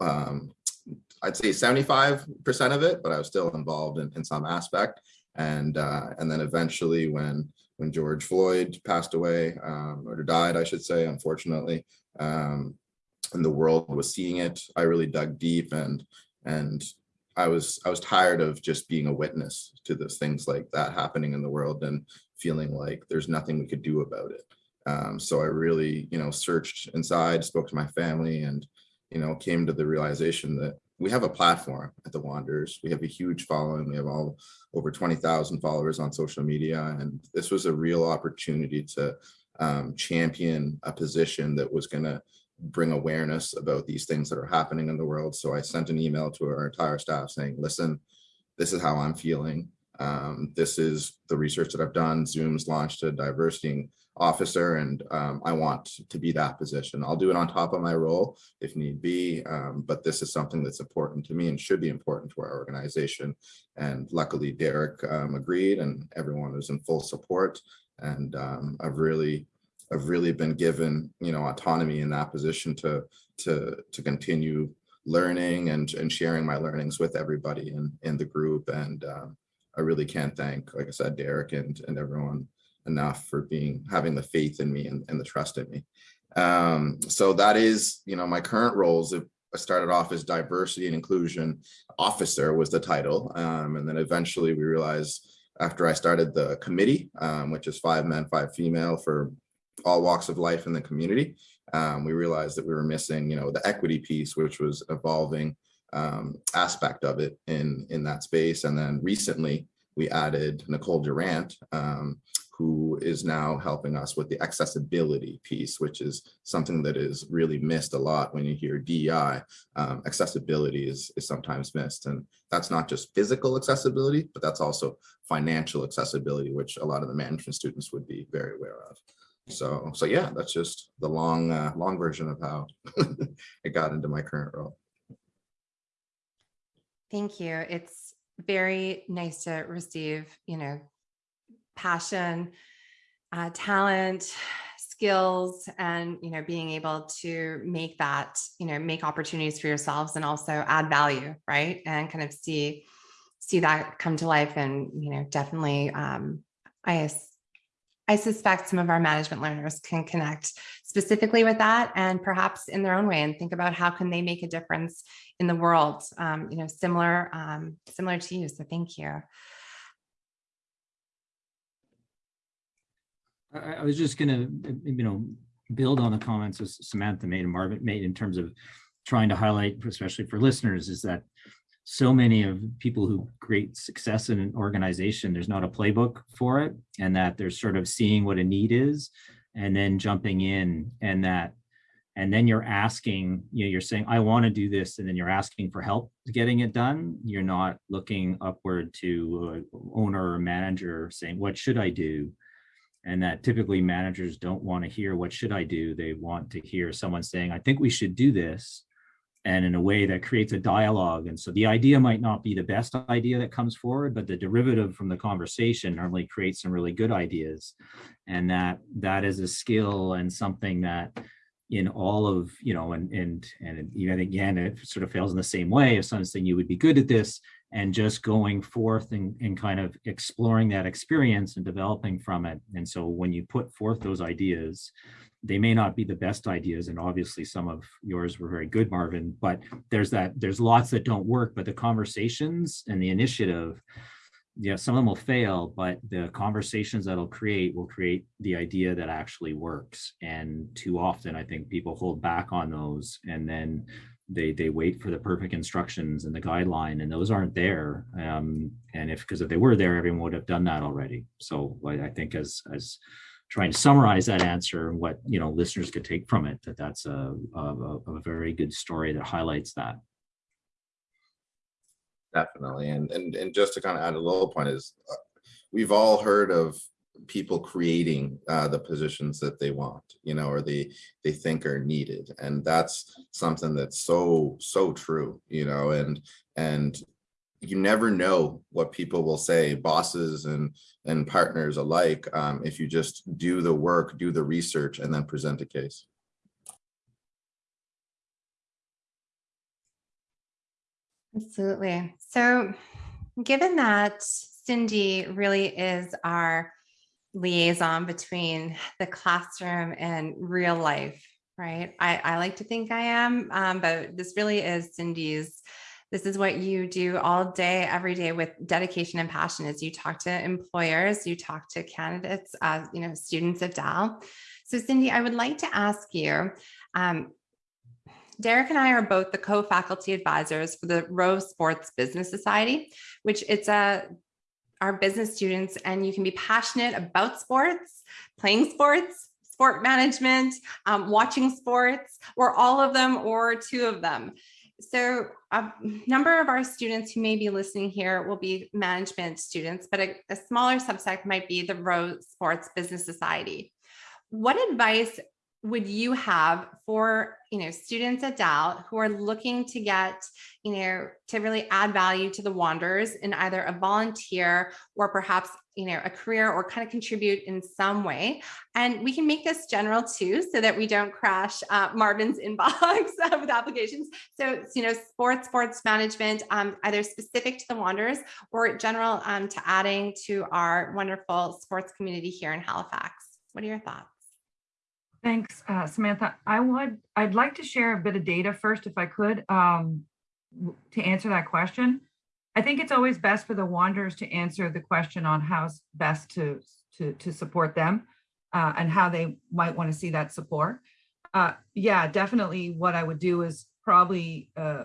Um, I'd say 75% of it, but I was still involved in, in some aspect. And uh, and then eventually when when George Floyd passed away um, or died, I should say, unfortunately, um, and the world was seeing it, I really dug deep and and I was I was tired of just being a witness to those things like that happening in the world and feeling like there's nothing we could do about it. Um, so I really, you know, searched inside, spoke to my family, and you know, came to the realization that we have a platform at the Wanderers. We have a huge following. We have all over 20,000 followers on social media, and this was a real opportunity to um, champion a position that was going to bring awareness about these things that are happening in the world. So I sent an email to our entire staff saying, listen, this is how I'm feeling. Um, this is the research that I've done. Zoom's launched a diversity officer and um, I want to be that position. I'll do it on top of my role if need be, um, but this is something that's important to me and should be important to our organization. And luckily Derek um, agreed and everyone was in full support. And um, I've really I've really been given, you know, autonomy in that position to to to continue learning and and sharing my learnings with everybody in in the group. And um, I really can't thank, like I said, Derek and and everyone enough for being having the faith in me and, and the trust in me. Um, so that is, you know, my current roles. I started off as diversity and inclusion officer was the title, um, and then eventually we realized after I started the committee, um, which is five men, five female for all walks of life in the community. Um, we realized that we were missing, you know, the equity piece, which was evolving um, aspect of it in, in that space. And then recently we added Nicole Durant, um, who is now helping us with the accessibility piece, which is something that is really missed a lot when you hear DEI. Um, accessibility is, is sometimes missed. And that's not just physical accessibility, but that's also financial accessibility, which a lot of the management students would be very aware of. So, so yeah, that's just the long, uh, long version of how it got into my current role. Thank you. It's very nice to receive, you know, passion, uh, talent, skills, and, you know, being able to make that, you know, make opportunities for yourselves and also add value, right? And kind of see, see that come to life and, you know, definitely, um, I I suspect some of our management learners can connect specifically with that and perhaps in their own way and think about how can they make a difference in the world, um, you know, similar, um, similar to you. So thank you. I, I was just gonna, you know, build on the comments that Samantha made and Marvin made in terms of trying to highlight, especially for listeners, is that so many of people who create success in an organization, there's not a playbook for it and that they're sort of seeing what a need is and then jumping in and that and then you're asking, you know, you're saying, I want to do this, and then you're asking for help getting it done. You're not looking upward to owner or manager saying, what should I do? And that typically managers don't want to hear, what should I do? They want to hear someone saying, I think we should do this and in a way that creates a dialogue. And so the idea might not be the best idea that comes forward, but the derivative from the conversation normally creates some really good ideas. And that that is a skill and something that in all of, you know, and and and even again, it sort of fails in the same way. If someone's saying you would be good at this, and just going forth and, and kind of exploring that experience and developing from it. And so when you put forth those ideas, they may not be the best ideas. And obviously some of yours were very good, Marvin, but there's that, there's lots that don't work, but the conversations and the initiative, yeah, some of them will fail, but the conversations that'll create will create the idea that actually works. And too often, I think people hold back on those and then they they wait for the perfect instructions and the guideline and those aren't there um and if because if they were there everyone would have done that already so I, I think as as trying to summarize that answer and what you know listeners could take from it that that's a, a, a very good story that highlights that Definitely. And, and, and just to kind of add a little point is, uh, we've all heard of people creating uh, the positions that they want, you know, or they, they think are needed. And that's something that's so, so true, you know, and, and you never know what people will say, bosses and, and partners alike, um, if you just do the work, do the research, and then present a case. Absolutely. So given that Cindy really is our liaison between the classroom and real life, right? I, I like to think I am, um, but this really is Cindy's. This is what you do all day, every day with dedication and passion is you talk to employers, you talk to candidates, uh, you know, students of Dal. So Cindy, I would like to ask you, um, Derek and I are both the co-faculty advisors for the Rowe Sports Business Society, which it's a our business students and you can be passionate about sports, playing sports, sport management, um, watching sports, or all of them or two of them. So a number of our students who may be listening here will be management students, but a, a smaller subset might be the Rowe Sports Business Society. What advice would you have for you know students at Dal who are looking to get you know to really add value to the Wanderers in either a volunteer or perhaps you know a career or kind of contribute in some way and we can make this general too so that we don't crash uh, Marvin's inbox with applications so you know sports sports management um, either specific to the Wanderers or general um, to adding to our wonderful sports community here in Halifax what are your thoughts Thanks, uh, Samantha. I would, I'd like to share a bit of data first, if I could, um, to answer that question. I think it's always best for the Wanderers to answer the question on how best to, to, to support them uh, and how they might want to see that support. Uh, yeah, definitely what I would do is probably uh,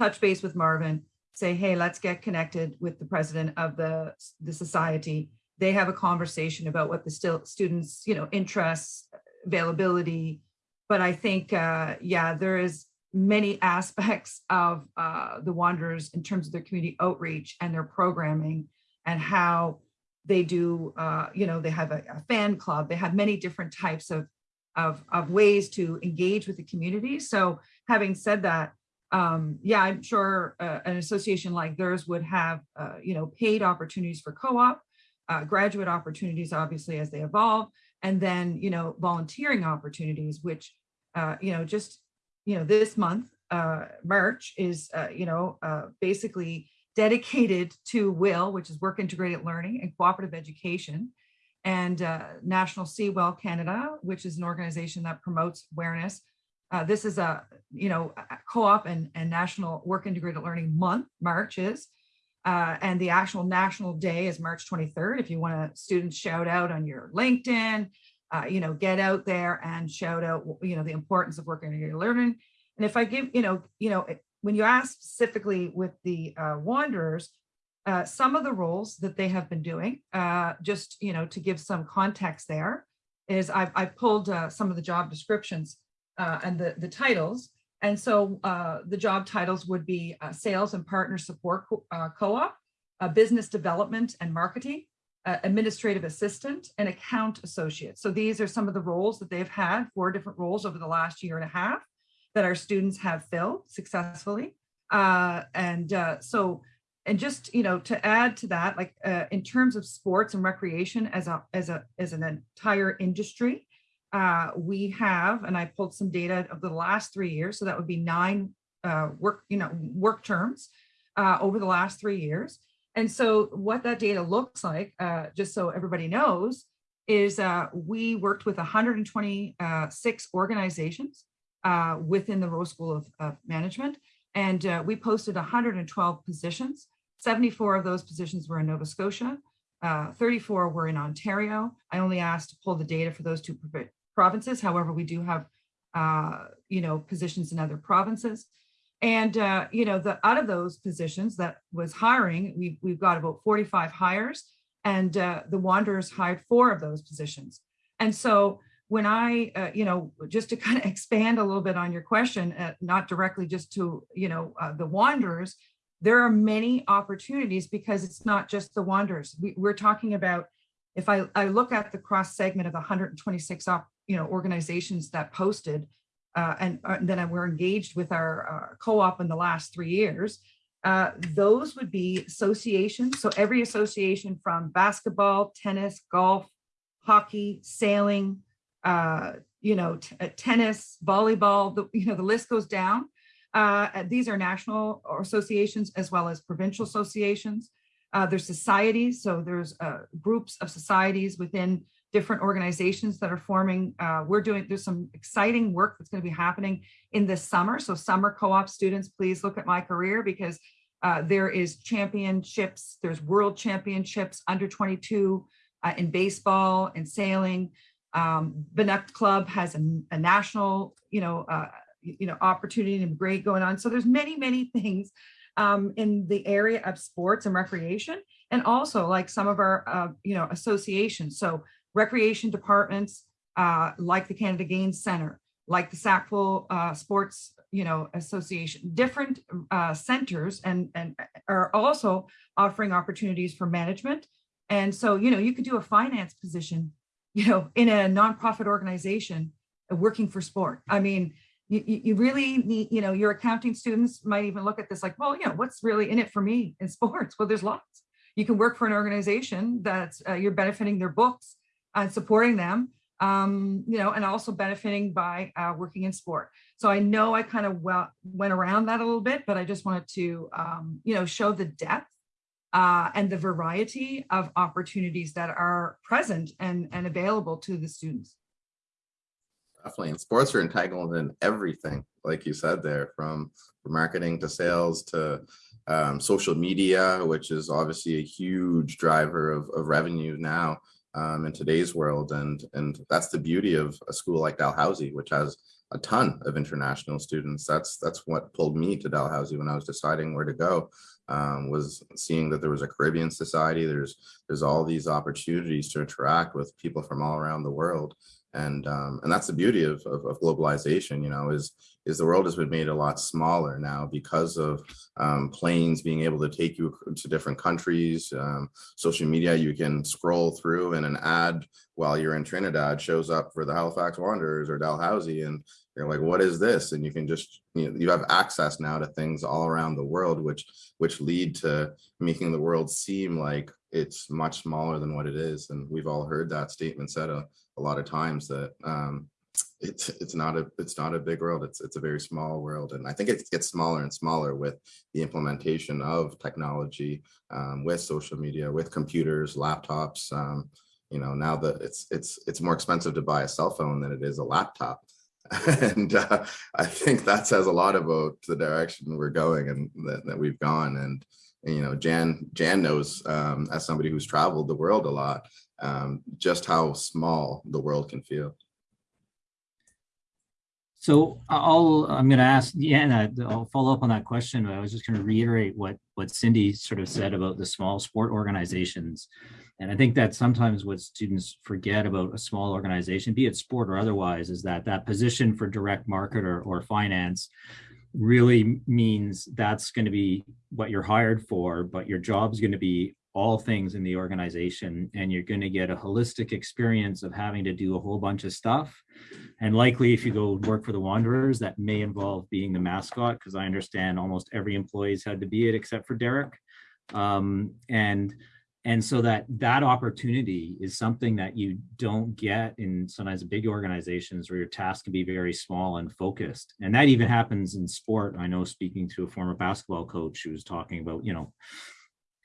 touch base with Marvin, say, hey, let's get connected with the president of the, the society. They have a conversation about what the still students, you know, interests, availability. But I think, uh, yeah, there is many aspects of uh, the Wanderers in terms of their community outreach and their programming and how they do, uh, you know, they have a, a, fan club, they have many different types of, of, of ways to engage with the community. So having said that, um, yeah, I'm sure uh, an association like theirs would have, uh, you know, paid opportunities for co-op, uh, graduate opportunities, obviously, as they evolve, and then, you know, volunteering opportunities, which, uh, you know, just, you know, this month, uh, March is, uh, you know, uh, basically dedicated to WILL, which is Work Integrated Learning and Cooperative Education, and uh, National CEWIL Canada, which is an organization that promotes awareness. Uh, this is a, you know, co-op and, and National Work Integrated Learning Month, March is, uh, and the actual national day is March 23rd. If you want to students shout out on your LinkedIn, uh, you know, get out there and shout out, you know, the importance of working your learning. And if I give, you know, you know, when you ask specifically with the uh, Wanderers, uh, some of the roles that they have been doing, uh, just, you know, to give some context there, is I've, I've pulled uh, some of the job descriptions and the, the titles and so uh, the job titles would be uh, sales and partner support uh, co-op, uh, business development and marketing, uh, administrative assistant, and account associate. So these are some of the roles that they've had, four different roles over the last year and a half that our students have filled successfully. Uh, and so, and just, you know, to add to that, like in terms of sports and recreation as a, as a, as an entire industry, uh, we have, and I pulled some data of the last three years, so that would be nine uh, work, you know, work terms. uh, over the last three years. And so what that data looks like, uh, just so everybody knows, is uh, we worked with 126 organizations uh, within the Rowe School of, of Management, and uh, we posted 112 positions. 74 of those positions were in Nova Scotia, uh, 34 were in Ontario. I only asked to pull the data for those two provinces. However, we do have, uh, you know, positions in other provinces. And, uh, you know, the out of those positions that was hiring, we've, we've got about 45 hires and uh, the Wanderers hired four of those positions. And so when I, uh, you know, just to kind of expand a little bit on your question, uh, not directly just to, you know, uh, the Wanderers, there are many opportunities because it's not just the Wanderers. We, we're talking about, if I, I look at the cross segment of the 126 op, you know, organizations that posted, uh, and, uh, then we're engaged with our uh, co-op in the last three years, uh, those would be associations. So every association from basketball, tennis, golf, hockey, sailing, uh, you know, uh, tennis, volleyball, the, you know, the list goes down. These are national associations as well as provincial associations. Uh, there's societies, so there's groups of societies within different organizations that are forming. Uh, we're doing, there's some exciting work that's going to be happening in this summer. So summer co-op students, please look at my career because uh, there is championships, there's world championships under 22 uh, in baseball and sailing. Um, Banook Club has a, a national, you know, uh, you know, opportunity and great going on. So there's many, many things um, in the area of sports and recreation, and also like some of our, uh, you know, associations. So recreation departments, uh, like the Canada Games Center, like the Sackville uh, Sports, you know, Association, different uh, centers and, and are also offering opportunities for management. And so, you know, you could do a finance position, you know, in a nonprofit organization working for sport. I mean, you, you really need, you know, your accounting students might even look at this like, well, you know, what's really in it for me in sports? Well, there's lots. You can work for an organization that's uh, you're benefiting their books and supporting them um, you know, and also benefiting by uh, working in sport. So I know I kind of well went around that a little bit, but I just wanted to, um, you know, show the depth uh, and the variety of opportunities that are present and, and available to the students. Definitely, and sports are entangled in everything, like you said there, from marketing to sales to um, social media, which is obviously a huge driver of, of revenue now um, in today's world. And, and that's the beauty of a school like Dalhousie, which has a ton of international students. That's, that's what pulled me to Dalhousie when I was deciding where to go, um, was seeing that there was a Caribbean society. There's, there's all these opportunities to interact with people from all around the world and um, and that's the beauty of, of, of, globalization you know is is the world has been made a lot smaller now because of um, planes being able to take you to different countries um, social media you can scroll through and an ad while you're in Trinidad shows up for the Halifax Wanderers or Dalhousie and you're like what is this? And you can just you know you have access now to things all around the world which which lead to making the world seem like it's much smaller than what it is. And we've all heard that statement said a, a lot of times that um, it's it's not a it's not a big world. It's it's a very small world. And i think it gets smaller and smaller with the implementation of technology um, with social media with computers laptops um, you know now that it's it's it's more expensive to buy a cell phone than it is a laptop. And uh, i think that says a lot about the direction we're going and that, that we've gone. And you know jan jan knows um, as somebody who's traveled the world a lot um, just how small the world can feel. So I'll, I'm going to ask, yeah, I'll follow up on that question. but I was just going to reiterate what, what Cindy sort of said about the small sport organizations. And I think that sometimes what students forget about a small organization, be it sport or otherwise, is that that position for direct market or, or finance really means that's going to be what you're hired for, but your job is going to be all things in the organization and you're going to get a holistic experience of having to do a whole bunch of stuff. And likely if you go work for the wanderers that may involve being the mascot because i understand almost every employee's had to be it except for derek. Um, and and so that that opportunity is something that you don't get in sometimes big organizations where your task can be very small and focused. And that even happens in sport. I know speaking to a former basketball coach who was talking about you know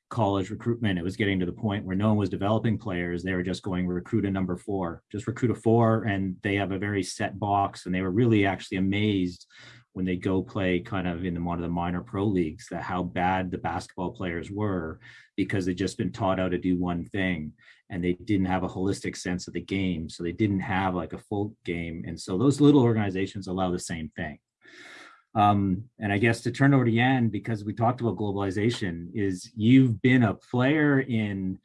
college recruitment. It was getting to the point where no one was developing players. They were just going recruit a number four just recruit a four and they have a very set box. And they were really actually amazed when they go play kind of in the, one of the minor pro leagues that how bad the basketball players were because they'd just been taught how to do one thing and they didn't have a holistic sense of the game. So they didn't have like a full game. And so those little organizations allow the same thing um, and i guess to turn over to Jan because we talked about globalization is you've been a player in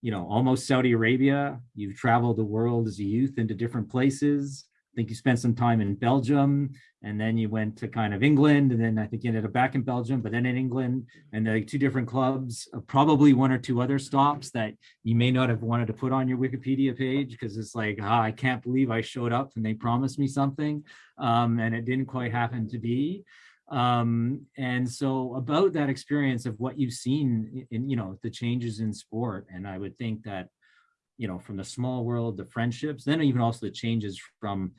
you know almost saudi arabia. You've traveled the world as a youth into different places I think you spent some time in Belgium and then you went to kind of England and then I think you ended up back in Belgium, but then in England and like two different clubs, uh, probably one or two other stops that you may not have wanted to put on your Wikipedia page because it's like, ah, I can't believe I showed up and they promised me something um, and it didn't quite happen to be. Um, and so about that experience of what you've seen in, you know, the changes in sport. And I would think that you know, from the small world, the friendships, then even also the changes from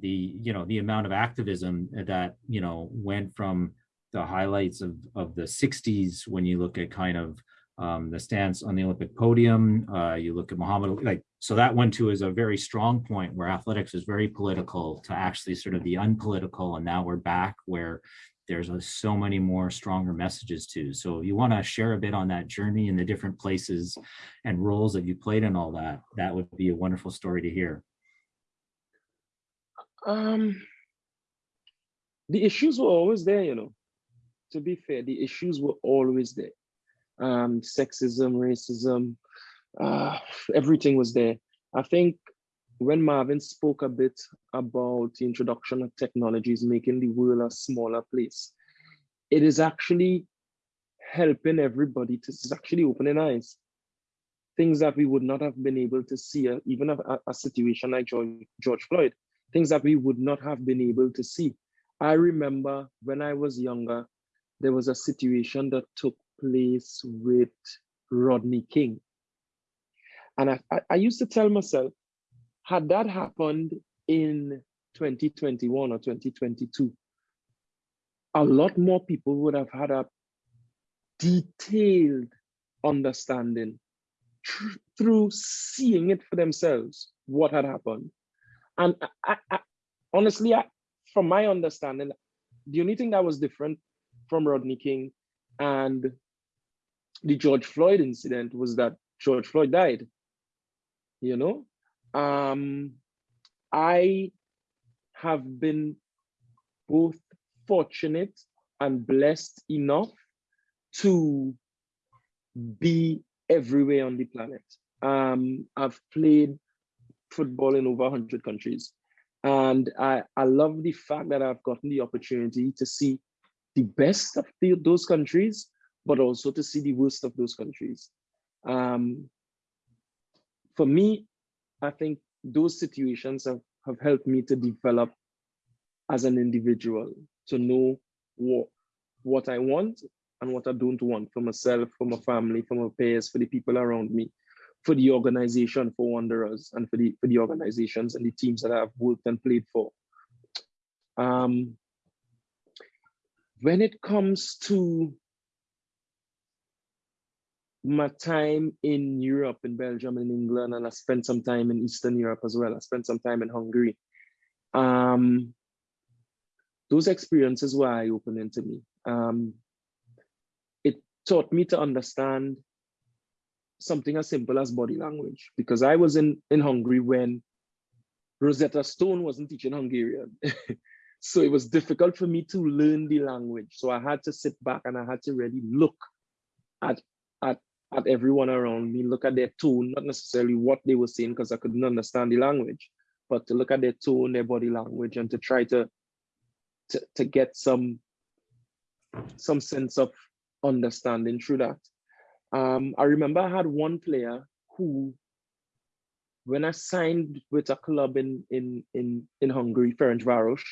the, you know, the amount of activism that, you know, went from the highlights of, of the 60s when you look at kind of um, the stance on the Olympic podium, uh, you look at Muhammad, like, so that one too is a very strong point where athletics is very political to actually sort of the unpolitical. And now we're back where there's a, so many more stronger messages too. So you want to share a bit on that journey and the different places and roles that you played in all that, that would be a wonderful story to hear. Um, the issues were always there, you know. To be fair, the issues were always there. Um, sexism, racism, uh, everything was there. I think when Marvin spoke a bit about the introduction of technologies making the world a smaller place, it is actually helping everybody to is actually opening eyes. Things that we would not have been able to see, uh, even a, a situation like George, George Floyd, things that we would not have been able to see. I remember when I was younger, there was a situation that took place with Rodney King. And I, I, I used to tell myself, had that happened in 2021 or 2022, a lot more people would have had a detailed understanding through seeing it for themselves what had happened. And I, I, honestly, I, from my understanding, the only thing that was different from Rodney King and the George Floyd incident was that George Floyd died. You know, um, I have been both fortunate and blessed enough to be everywhere on the planet. Um, I've played football in over 100 countries. And I, I love the fact that I've gotten the opportunity to see the best of the, those countries, but also to see the worst of those countries. Um, for me, I think those situations have, have helped me to develop as an individual, to know what, what I want and what I don't want for myself, for my family, for my peers, for the people around me, for the organization, for Wanderers, and for the, for the organizations and the teams that I've worked and played for. Um, when it comes to my time in Europe, in Belgium, in England, and I spent some time in Eastern Europe as well. I spent some time in Hungary. Um, those experiences were eye-opening to me. Um, it taught me to understand something as simple as body language, because I was in, in Hungary when Rosetta Stone wasn't teaching Hungarian. so it was difficult for me to learn the language. So I had to sit back and I had to really look at, at everyone around me, look at their tone, not necessarily what they were saying because I couldn't understand the language, but to look at their tone, their body language, and to try to to, to get some some sense of understanding through that. Um, I remember I had one player who, when I signed with a club in in in in Hungary, Ferencváros,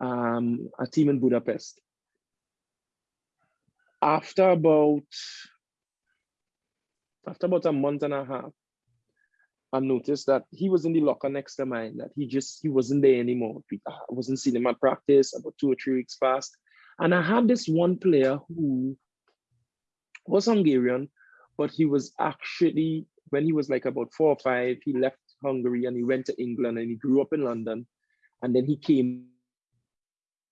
um, a team in Budapest. After about after about a month and a half, I noticed that he was in the locker next to mine, that he just, he wasn't there anymore. I wasn't seeing him at practice about two or three weeks past. And I had this one player who was Hungarian, but he was actually, when he was like about four or five, he left Hungary and he went to England and he grew up in London. And then he came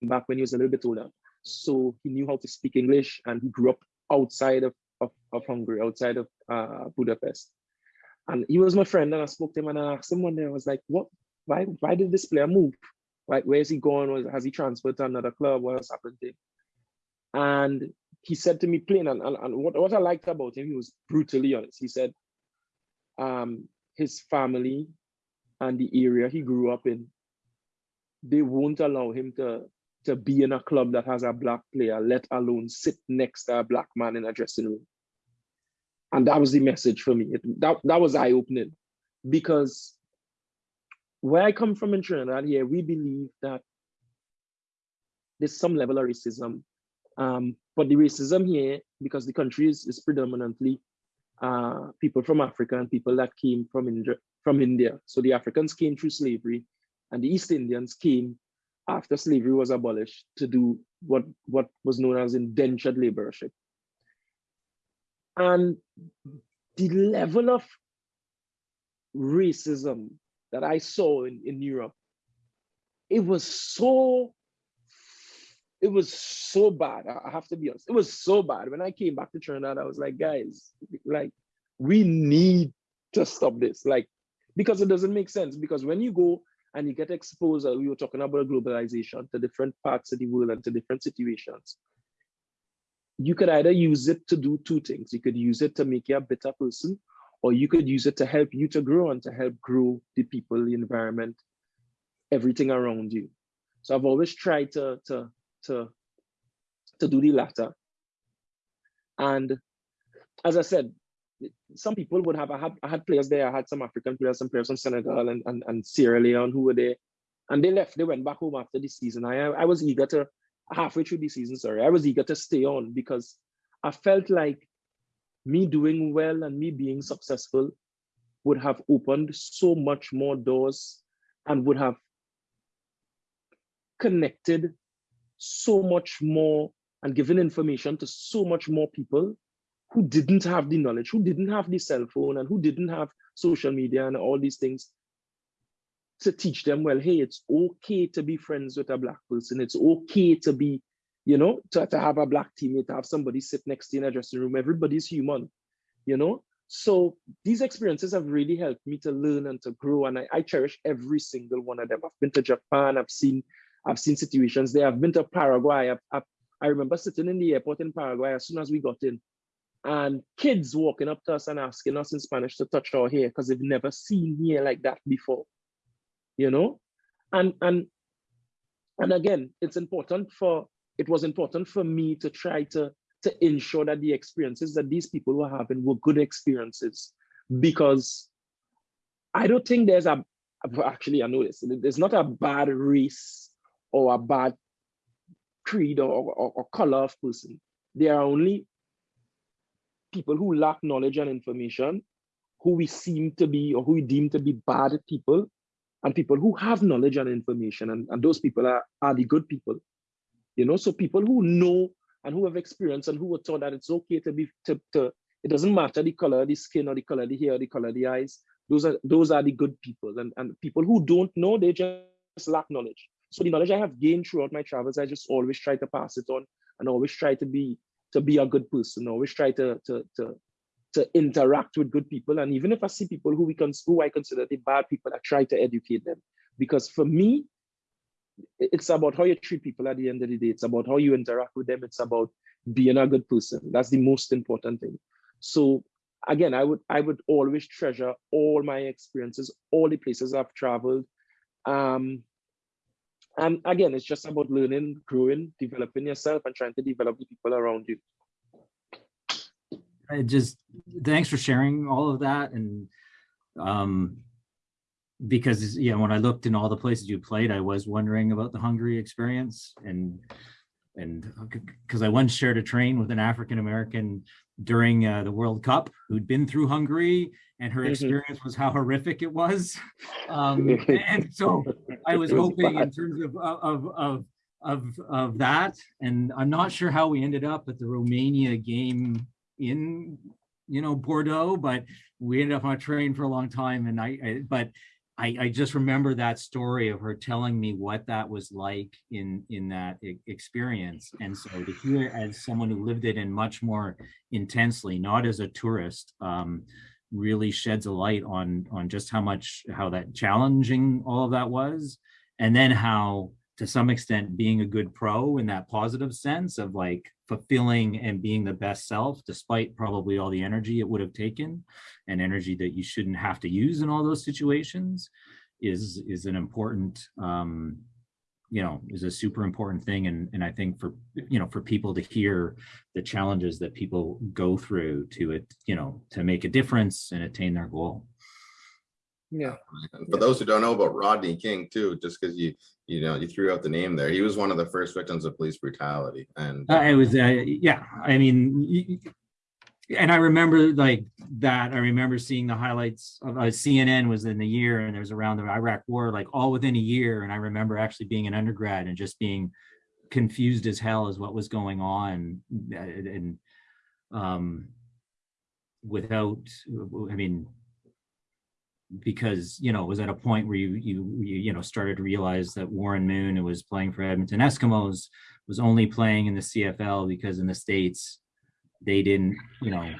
back when he was a little bit older. So he knew how to speak English and he grew up outside of, of, of Hungary, outside of uh, Budapest. And he was my friend and I spoke to him and I asked him one day, I was like, what, why, why did this player move? Like, where's he going? Was, has he transferred to another club? What else happened to him? And he said to me plain, and, and, and what, what I liked about him, he was brutally honest. He said um, his family and the area he grew up in, they won't allow him to, to be in a club that has a black player, let alone sit next to a black man in a dressing room. And that was the message for me. It, that, that was eye-opening because where I come from in Trinidad here, we believe that there's some level of racism. Um, but the racism here, because the country is, is predominantly uh, people from Africa and people that came from from India. So the Africans came through slavery and the East Indians came after slavery was abolished to do what, what was known as indentured laborership. And the level of racism that I saw in, in Europe, it was so, it was so bad. I have to be honest. It was so bad. When I came back to Trinidad, I was like, guys, like, we need to stop this. Like, because it doesn't make sense. Because when you go and you get exposed, we were talking about globalization to different parts of the world and to different situations. You could either use it to do two things. You could use it to make you a better person, or you could use it to help you to grow and to help grow the people, the environment, everything around you. So I've always tried to, to, to, to do the latter. And as I said, some people would have, I had, I had players there, I had some African players, some players from Senegal and, and, and Sierra Leone who were there. And they left, they went back home after the season. I, I was eager to, halfway through the season, sorry, I was eager to stay on because I felt like me doing well and me being successful would have opened so much more doors and would have connected so much more and given information to so much more people who didn't have the knowledge, who didn't have the cell phone and who didn't have social media and all these things to teach them, well, hey, it's okay to be friends with a black person. It's okay to be, you know, to, to have a black teammate, to have somebody sit next to you in a dressing room. Everybody's human, you know? So these experiences have really helped me to learn and to grow. And I, I cherish every single one of them. I've been to Japan, I've seen, I've seen situations there. I've been to Paraguay. I've, I've, I remember sitting in the airport in Paraguay as soon as we got in and kids walking up to us and asking us in Spanish to touch our hair because they've never seen hair like that before, you know? And, and, and again, it's important for, it was important for me to try to, to ensure that the experiences that these people were having were good experiences because I don't think there's a, actually I know this, there's not a bad race or a bad creed or, or, or color of person. There are only people who lack knowledge and information, who we seem to be or who we deem to be bad people, and people who have knowledge and information, and, and those people are, are the good people. You know, so people who know and who have experience and who were taught that it's okay to be to, to it doesn't matter the color the skin or the color the hair or the color the eyes. Those are those are the good people. And, and people who don't know, they just lack knowledge. So the knowledge I have gained throughout my travels, I just always try to pass it on and always try to be to be a good person. Always try to to to to interact with good people. And even if I see people who we can who I consider the bad people, I try to educate them. Because for me, it's about how you treat people at the end of the day. It's about how you interact with them. It's about being a good person. That's the most important thing. So again, I would I would always treasure all my experiences, all the places I've traveled. Um, and again, it's just about learning, growing, developing yourself, and trying to develop the people around you. I just thanks for sharing all of that, and um, because yeah, when I looked in all the places you played, I was wondering about the Hungary experience, and and because I once shared a train with an African American during uh, the World Cup who'd been through Hungary, and her Mhm. experience was how horrific it was. Um, and so I was was hoping in terms of of of of of that, and I'm not sure how we ended up at the Romania game in you know Bordeaux, but we ended up on a train for a long time, and I, I but I, I just remember that story of her telling me what that was like in in that experience, and so to hear as someone who lived it in much more intensely, not as a tourist, um, really sheds a light on on just how much how that challenging all of that was, and then how to some extent being a good pro in that positive sense of like fulfilling and being the best self despite probably all the energy it would have taken and energy that you shouldn't have to use in all those situations is is an important um you know is a super important thing. And and i think for you know for people to hear the challenges that people go through to it you know to make a difference and attain their goal Yeah. And for those who don't know about Rodney King too, just because you, you know, you threw out the name there, he was one of the first victims of police brutality and. Uh, it was, uh, yeah, I mean, y- y- and I remember like that. I remember seeing the highlights of uh, CNN was in the year, and there was around the Iraq War, like all within a year. And I remember actually being an undergrad and just being confused as hell as what was going on, uh, and um, without, I mean, because you know it was at a point where you you you, know started to realize that Warren Moon, who was playing for Edmonton Eskimos, was only playing in the CFL because in the states they didn't you know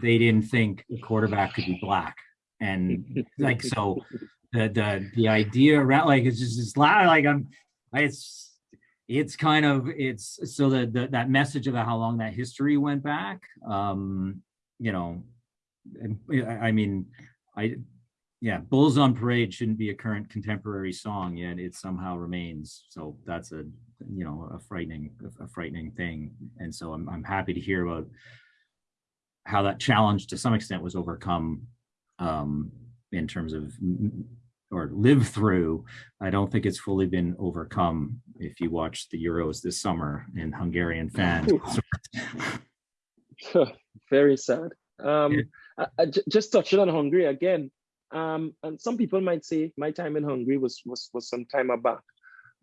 they didn't think a quarterback could be black. And like so the the the idea around like it's just it's like I'm it's it's kind of it's so the that message about how long that history went back um you know I I mean I yeah bulls on parade shouldn't be a current contemporary song yet it somehow remains so that's a you know a frightening a frightening thing and so i'm, I'm happy to hear about how that challenge to some extent was overcome um in terms of or lived through i don't think it's fully been overcome if you watch the euros this summer in hungarian fans Very sad. Um, Yeah. I- I just touching on Hungary again. Um, and some people might say my time in Hungary was was was some time back,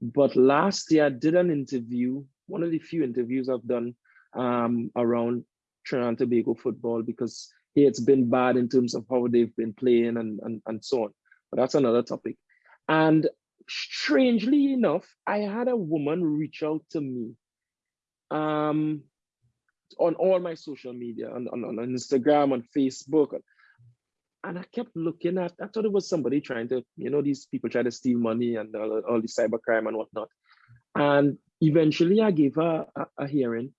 but last year I did an interview, one of the few interviews I've done um, around Trinidad and Tobago football because hey, it's been bad in terms of how they've been playing and and and so on. But that's another topic. And strangely enough, I had a woman reach out to me. Um, on all my social media, on, on, on Instagram, on Facebook. And I kept looking at, I thought it was somebody trying to, you know, these people try to steal money and all, all the cybercrime and whatnot. And eventually I gave her a, a hearing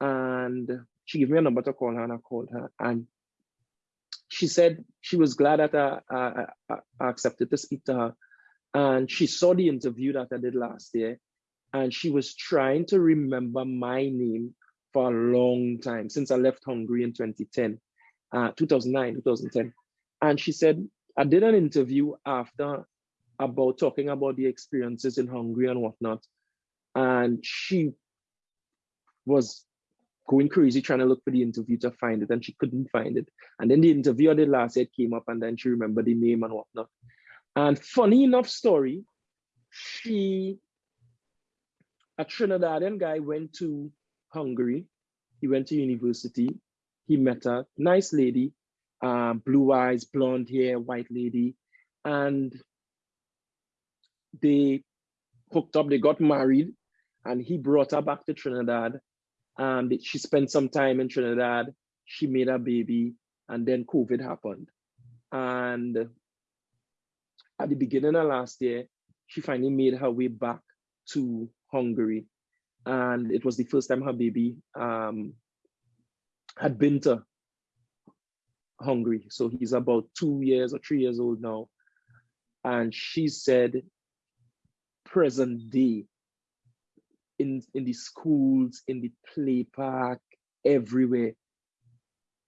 and she gave me a number to call her and I called her. And she said she was glad that I, I, I, I accepted to speak to her. And she saw the interview that I did last year. And she was trying to remember my name for a long time since I left Hungary in 2010, uh, 2009, 2010. And she said, I did an interview after about talking about the experiences in Hungary and whatnot. And she was going crazy trying to look for the interview to find it and she couldn't find it. And then the interview I did last year came up and then she remembered the name and whatnot. And funny enough story, she, a Trinidadian guy went to Hungary. He went to university. He met a nice lady, uh, blue eyes, blonde hair, white lady, and they hooked up. They got married, and he brought her back to Trinidad. And she spent some time in Trinidad. She made a baby, and then COVID happened. And at the beginning of last year, she finally made her way back to Hungary and it was the first time her baby um, had been to Hungary. So he's about two years or three years old now. And she said, present day, in, in the schools, in the play park, everywhere,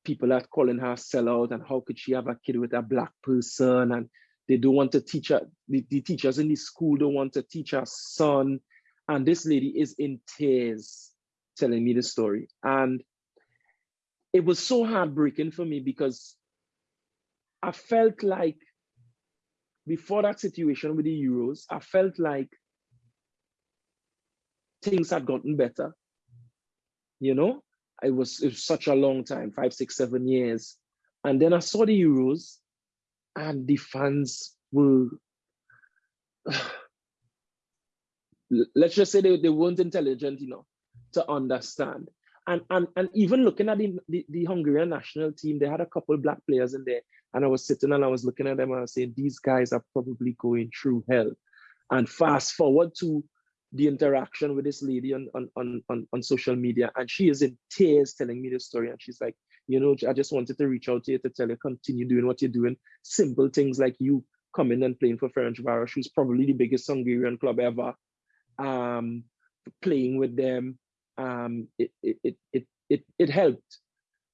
people are calling her sellout and how could she have a kid with a black person and they don't want to teach her, the, the teachers in the school don't want to teach her son And this lady is in tears telling me the story. And it was so heartbreaking for me because I felt like before that situation with the Euros, I felt like things had gotten better. You know, it was, it was such a long time, five, six, seven years. And then I saw the Euros and the fans were, let's just say they, they weren't intelligent enough to understand. And, and, and even looking at the, the, the Hungarian national team, they had a couple black players in there. And I was sitting and I was looking at them and I was saying, these guys are probably going through hell. And fast forward to the interaction with this lady on, on, on, on, social media, and she is in tears telling me the story. And she's like, you know, I just wanted to reach out to you to tell you, continue doing what you're doing. Simple things like you coming and playing for Ferencváros, who's probably the biggest Hungarian club ever, um, playing with them. Um, it, it, it, it, it, helped.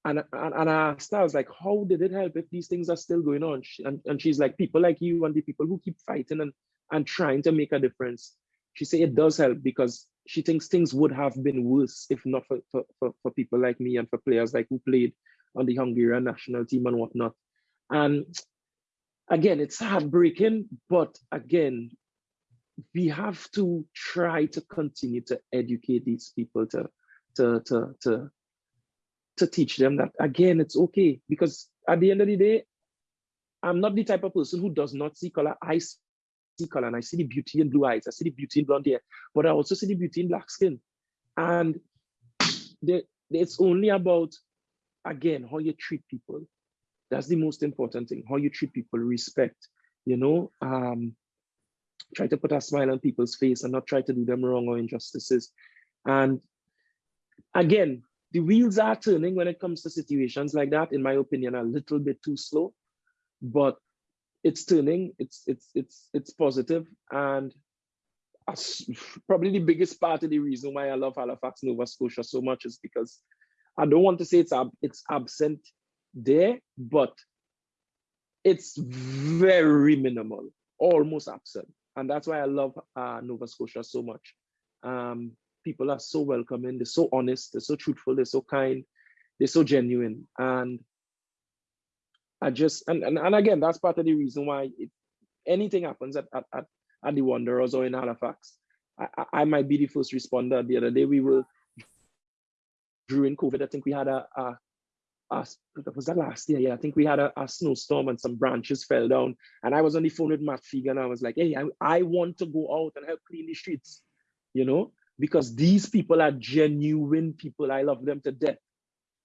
And, and, and I asked her, I was like, how did it help if these things are still going on? She, and, and she's like, people like you and the people who keep fighting and, and trying to make a difference. She said it does help because she thinks things would have been worse if not for, for, for, for people like me and for players like who played on the Hungarian national team and whatnot. And again, it's heartbreaking, but again, we have to try to continue to educate these people to to to to to teach them that again it's okay. Because at the end of the day i'm not the type of person who does not see color. I see color and i see the beauty in blue eyes. I see the beauty in blonde hair. But i also see the beauty in black skin. And it's only about again how you treat people. That's the most important thing how you treat people. Respect you know um try to put a smile on people's face and not try to do them wrong or injustices. And again, the wheels are turning when it comes to situations like that, in my opinion, a little bit too slow, but it's turning, it's it's it's it's positive, and probably the biggest part of the reason why I love Halifax, Nova Scotia so much is because I don't want to say it's ab it's absent there, but it's very minimal, almost absent and that's why I love uh, Nova Scotia so much. Um, people are so welcoming, they're so honest, they're so truthful, they're so kind, they're so genuine. And I just, and, and, and again, that's part of the reason why it, anything happens at, at, at, at the Wanderers or in Halifax, I, I, might be the first responder. The other day we were, during COVID, I think we had a, a uh, was that last year? Yeah, I think we had a, a, snowstorm and some branches fell down. And I was on the phone with Matt Fegan. I was like, hey, I, I want to go out and help clean the streets, you know, because these people are genuine people. I love them to death.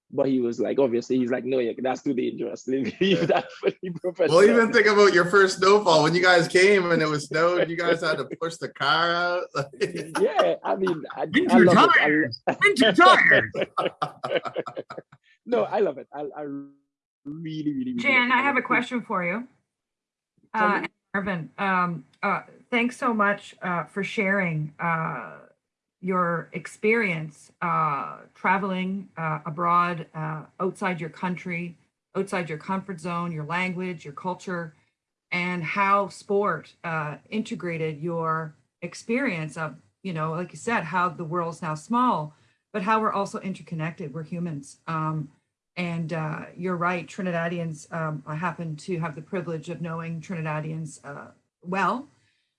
But he was like, obviously, he's like, no, yeah, that's too dangerous. Leave that for the professional. Well, even think about your first snowfall when you guys came and it was snow and you guys had to push the car out. yeah, I mean, I, Winter I tires. Winter tires. no, I love it. I, I really, really, really. Jan, I have a question for you. Uh, Marvin, um, uh, thanks so much uh, for sharing uh, your experience uh, traveling uh, abroad, uh, outside your country, outside your comfort zone, your language, your culture, and how sport uh, integrated your experience of, you know, like you said, how the world's now small, but how we're also interconnected. We're humans. Um, and uh, you're right, Trinidadians, um, I happen to have the privilege of knowing Trinidadians uh, well.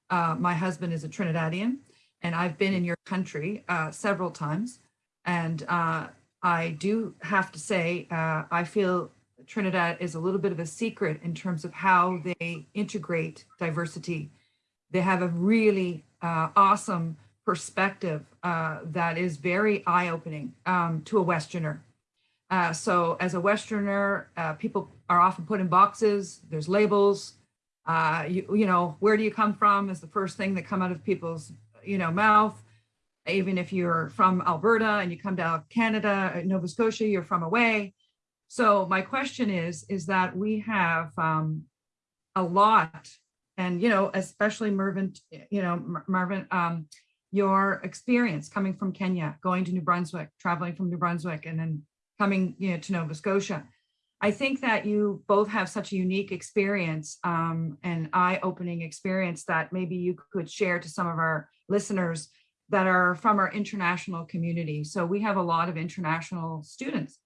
Uh, my husband is a Trinidadian and I've been in your country uh, several times. And uh, I do have to say, uh, I feel Trinidad is a little bit of a secret in terms of how they integrate diversity. They have a really awesome perspective that is very eye-opening um, to a Westerner. Uh, so as a Westerner, uh, people are often put in boxes, there's labels, uh, you, you know, where do you come from is the first thing that come out of people's, you know, mouth. Even if you're from Alberta and you come to Canada, uh, Nova Scotia, you're from away. So my question is, is that we have um, a lot and, you know, especially Mervyn, you know, Marvin, um, your experience coming from Kenya, going to New Brunswick, traveling from New Brunswick, and then coming you know, to Nova Scotia. I think that you both have such a unique experience um, and eye-opening experience that maybe you could share to some of our listeners that are from our international community. So we have a lot of international students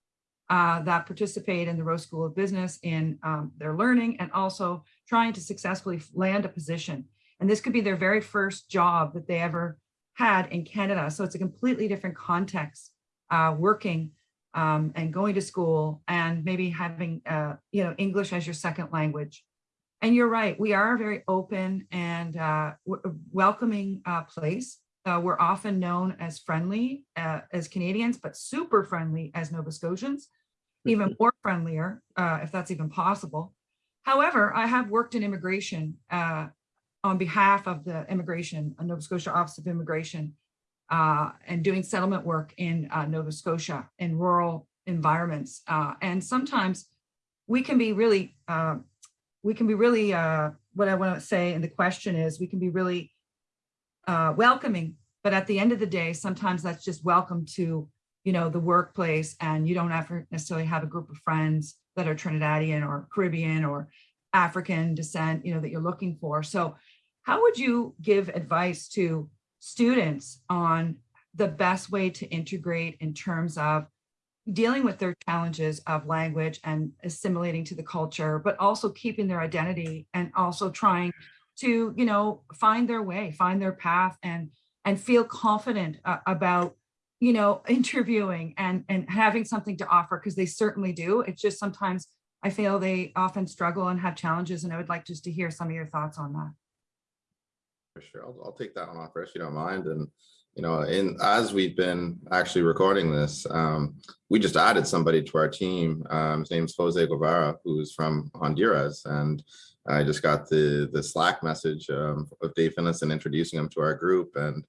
uh, that participate in the Rowe School of Business in um, their learning and also trying to successfully land a position. And this could be their very first job that they ever had in Canada. So it's a completely different context, uh, working um, and going to school and maybe having, uh, you know, English as your second language. And you're right, we are a very open and uh, welcoming uh, place. Uh, we're often known as friendly uh, as Canadians, but super friendly as Nova Scotians, even more friendlier, uh, if that's even possible. However, I have worked in immigration uh, on behalf of the immigration, Nova Scotia Office of Immigration, uh, and doing settlement work in uh, Nova Scotia in rural environments. Uh, and sometimes we can be really, uh, we can be really, uh, what I want to say, and the question is, we can be really uh, welcoming, but at the end of the day, sometimes that's just welcome to, you know, the workplace, and you don't to necessarily have a group of friends that are Trinidadian or Caribbean or African descent, you know, that you're looking for. So how would you give advice to students on the best way to integrate in terms of dealing with their challenges of language and assimilating to the culture, but also keeping their identity and also trying to, you know, find their way, find their path and and feel confident uh, about, you know, interviewing and and having something to offer because they certainly do. It's just sometimes I feel they often struggle and have challenges and I would like just to hear some of your thoughts on that. For sure, I'll, I'll take that one off first, you don't mind. And, you know, in, as we've been actually recording this, um, we just added somebody to our team. Um, his name's Jose Guevara, who's from Honduras. And I just got the, the Slack message um, of Dave Finlayson introducing him to our group. And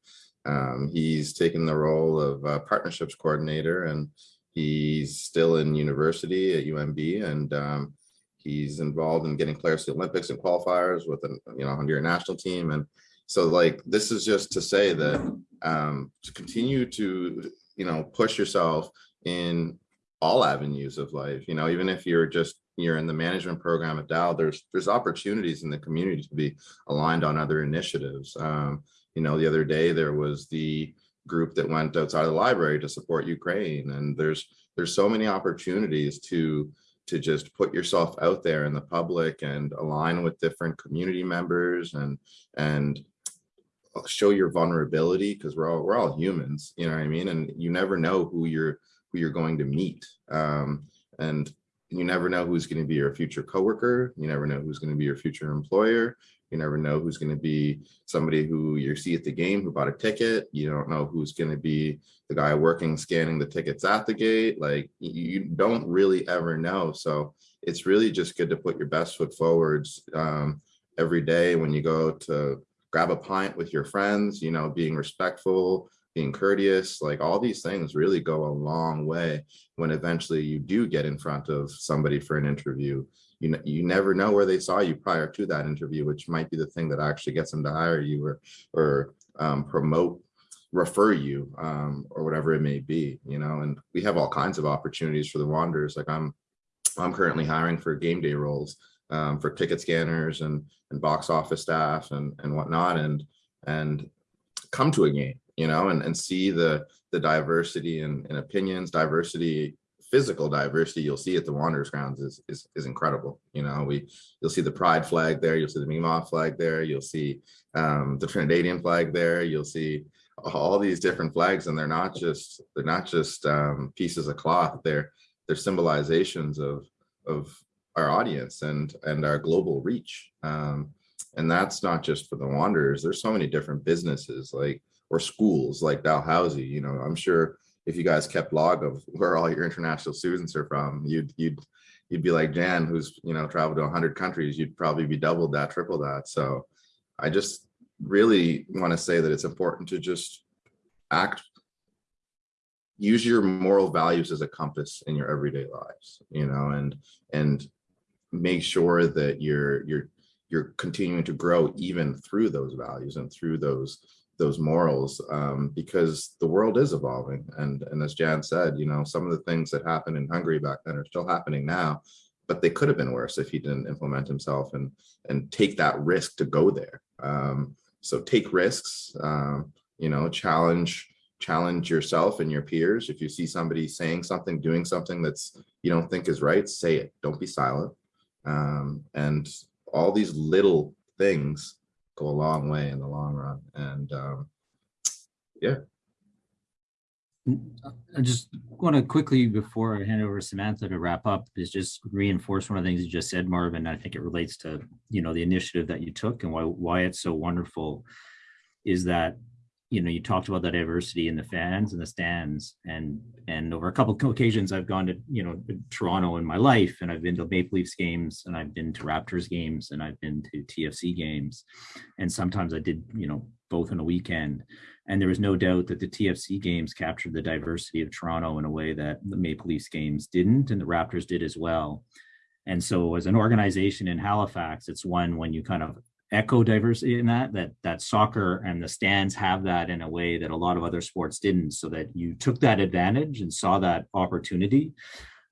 um, he's taken the role of uh, partnerships coordinator and he's still in university at UMB. And um, he's involved in getting players to the Olympics and qualifiers with an, you know, Honduran national team. And so like, this is just to say that um, to continue to, you know, push yourself in all avenues of life, you know, even if you're just, you're in the management program at Dal, there's, there's opportunities in the community to be aligned on other initiatives. Um, you know, the other day there was the group that went outside of the library to support Ukraine. And there's, there's so many opportunities to, to just put yourself out there in the public and align with different community members and, and show your vulnerability because we're all we're all humans you know what i mean? And you never know who you're who you're going to meet um, and you never know who's going to be your future coworker you never know who's going to be your future employer you never know who's going to be somebody who you see at the game who bought a ticket you don't know who's going to be the guy working scanning the tickets at the gate like you don't really ever know so it's really just good to put your best foot forwards um, every day when you go to grab a pint with your friends, you know, being respectful, being courteous, like all these things really go a long way when eventually you do get in front of somebody for an interview. You, you never know where they saw you prior to that interview, which might be the thing that actually gets them to hire you or, or um, promote, refer you um, or whatever it may be, you know, and we have all kinds of opportunities for the Wanderers. Like I'm, I'm currently hiring for game day roles um, for ticket scanners and and box office staff and and whatnot and and come to a game you know and and see the the diversity and in, in opinions diversity physical diversity you'll see at the wanderers grounds is, is is incredible you know. We you'll see the pride flag there you'll see the Mi'kmaq flag there you'll see um, the trinidadian flag there you'll see all these different flags and they're not just they're not just um, pieces of cloth they're they're symbolizations of of our audience and and our global reach. Um, and that's not just for the wanderers. There's so many different businesses like or schools like dalhousie you know i'm sure if you guys kept log of where all your international students are from you'd you'd you'd be like jan who's you know traveled to 100 countries you'd probably be double that triple that. So i just really want to say that it's important to just act use your moral values as a compass in your everyday lives you know and and make sure that you're you're you're continuing to grow even through those values and through those those morals um, because the world is evolving and and as Jan said you know some of the things that happened in Hungary back then are still happening now but they could have been worse if he didn't implement himself and and take that risk to go there um, so take risks um, you know, challenge challenge yourself and your peers. If you see somebody saying something, doing something that's you don't think is right, say it. Don't be silent. Um, and all these little things go a long way in the long run. And um, yeah, I just want to quickly, before I hand over to Samantha to wrap up, is just reinforce one of the things you just said, Marvin. I think it relates to, you know, the initiative that you took and why, why it's so wonderful is that, you know, you talked about the diversity in the fans and the stands and, and over a couple of occasions, I've gone to, you know, Toronto in my life and I've been to Maple Leafs games and I've been to Raptors games and I've been to TFC games. And sometimes I did, you know, both in a weekend. And there was no doubt that the TFC games captured the diversity of Toronto in a way that the Maple Leafs games didn't, and the Raptors did as well. And so as an organization in Halifax, it's one when you kind of echo diversity in that, that that soccer and the stands have that in a way that a lot of other sports didn't, so that you took that advantage and saw that opportunity.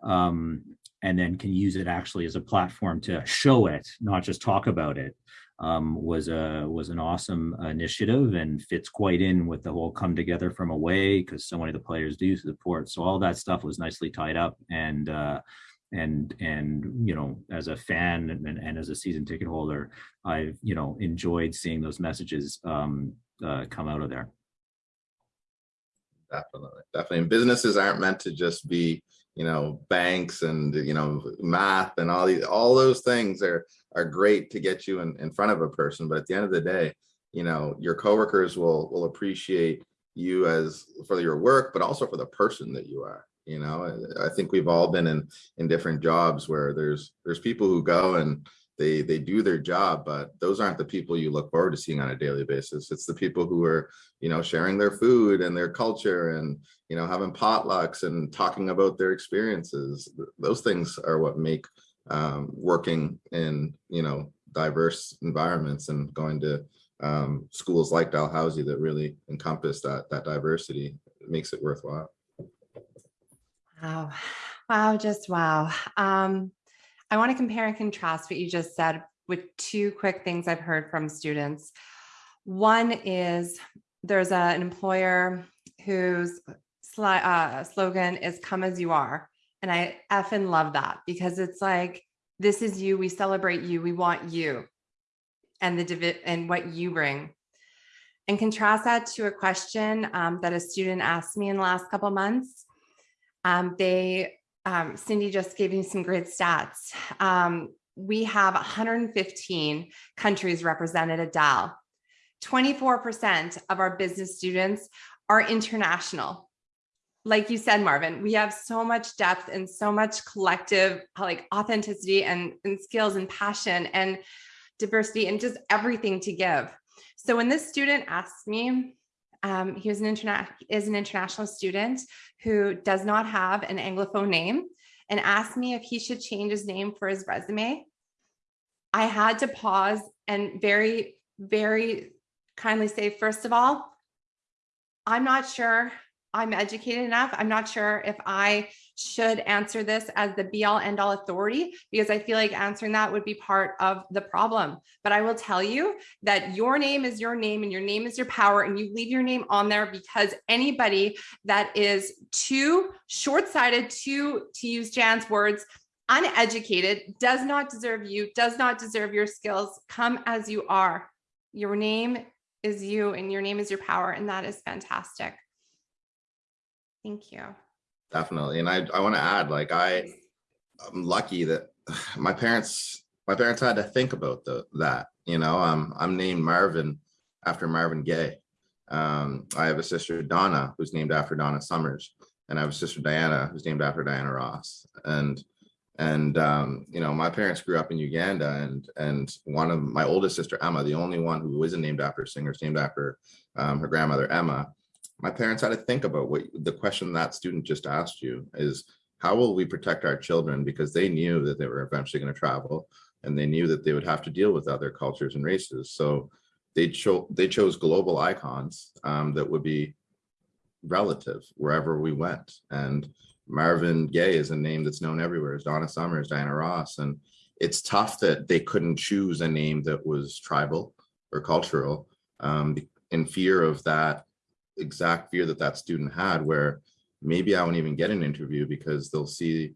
Um, and then can use it actually as a platform to show it, not just talk about it um, was a was an awesome initiative and fits quite in with the whole come together from away because so many of the players do support. So all that stuff was nicely tied up and uh, and and you know as a fan and, and as a season ticket holder, I've you know enjoyed seeing those messages um, uh, come out of there. Definitely, definitely. And businesses aren't meant to just be you know banks and you know math and all these all those things are are great to get you in, in front of a person but at the end of the day you know your coworkers will will appreciate you as for your work but also for the person that you are you know i think we've all been in in different jobs where there's there's people who go and they they do their job but those aren't the people you look forward to seeing on a daily basis. It's the people who are you know sharing their food and their culture and you know having potlucks and talking about their experiences. Those things are what make um, working in you know diverse environments and going to um, schools like Dalhousie that really encompass that that diversity it makes it worthwhile wow wow just wow um I want to compare and contrast what you just said with two quick things I've heard from students. One is there's a, an employer whose uh, slogan is come as you are. And I effing love that because it's like, this is you, we celebrate you, we want you and the and what you bring. And contrast that to a question um, that a student asked me in the last couple months. Um, they um, Cindy just gave me some great stats. Um, we have 115 countries represented at DAL. 24% of our business students are international. Like you said, Marvin, we have so much depth and so much collective like authenticity and, and skills and passion and diversity and just everything to give. So when this student asked me, um, he was an interna is an international student who does not have an Anglophone name and asked me if he should change his name for his resume. I had to pause and very, very kindly say, first of all, I'm not sure I'm educated enough. I'm not sure if I should answer this as the be all end all authority because I feel like answering that would be part of the problem. But I will tell you that your name is your name and your name is your power and you leave your name on there because anybody that is too short-sighted to, to use Jan's words, uneducated, does not deserve you, does not deserve your skills. Come as you are. Your name is you and your name is your power and that is fantastic. Thank you. Definitely. And I, I want to add, like, I, I'm lucky that my parents, my parents had to think about the, that, you know, um, I'm named Marvin after Marvin Gaye. Um, I have a sister, Donna, who's named after Donna Summers. And I have a sister, Diana, who's named after Diana Ross. And, and, um, you know, my parents grew up in Uganda and, and one of my oldest sister, Emma, the only one who isn't named after a singer, is named after um, her grandmother, Emma my parents had to think about what the question that student just asked you is how will we protect our children? Because they knew that they were eventually going to travel and they knew that they would have to deal with other cultures and races. So they chose they chose global icons um, that would be relative wherever we went. And Marvin Gaye is a name that's known everywhere. Is Donna Summers Diana Ross. And it's tough that they couldn't choose a name that was tribal or cultural um, in fear of that exact fear that that student had where maybe I won't even get an interview because they'll see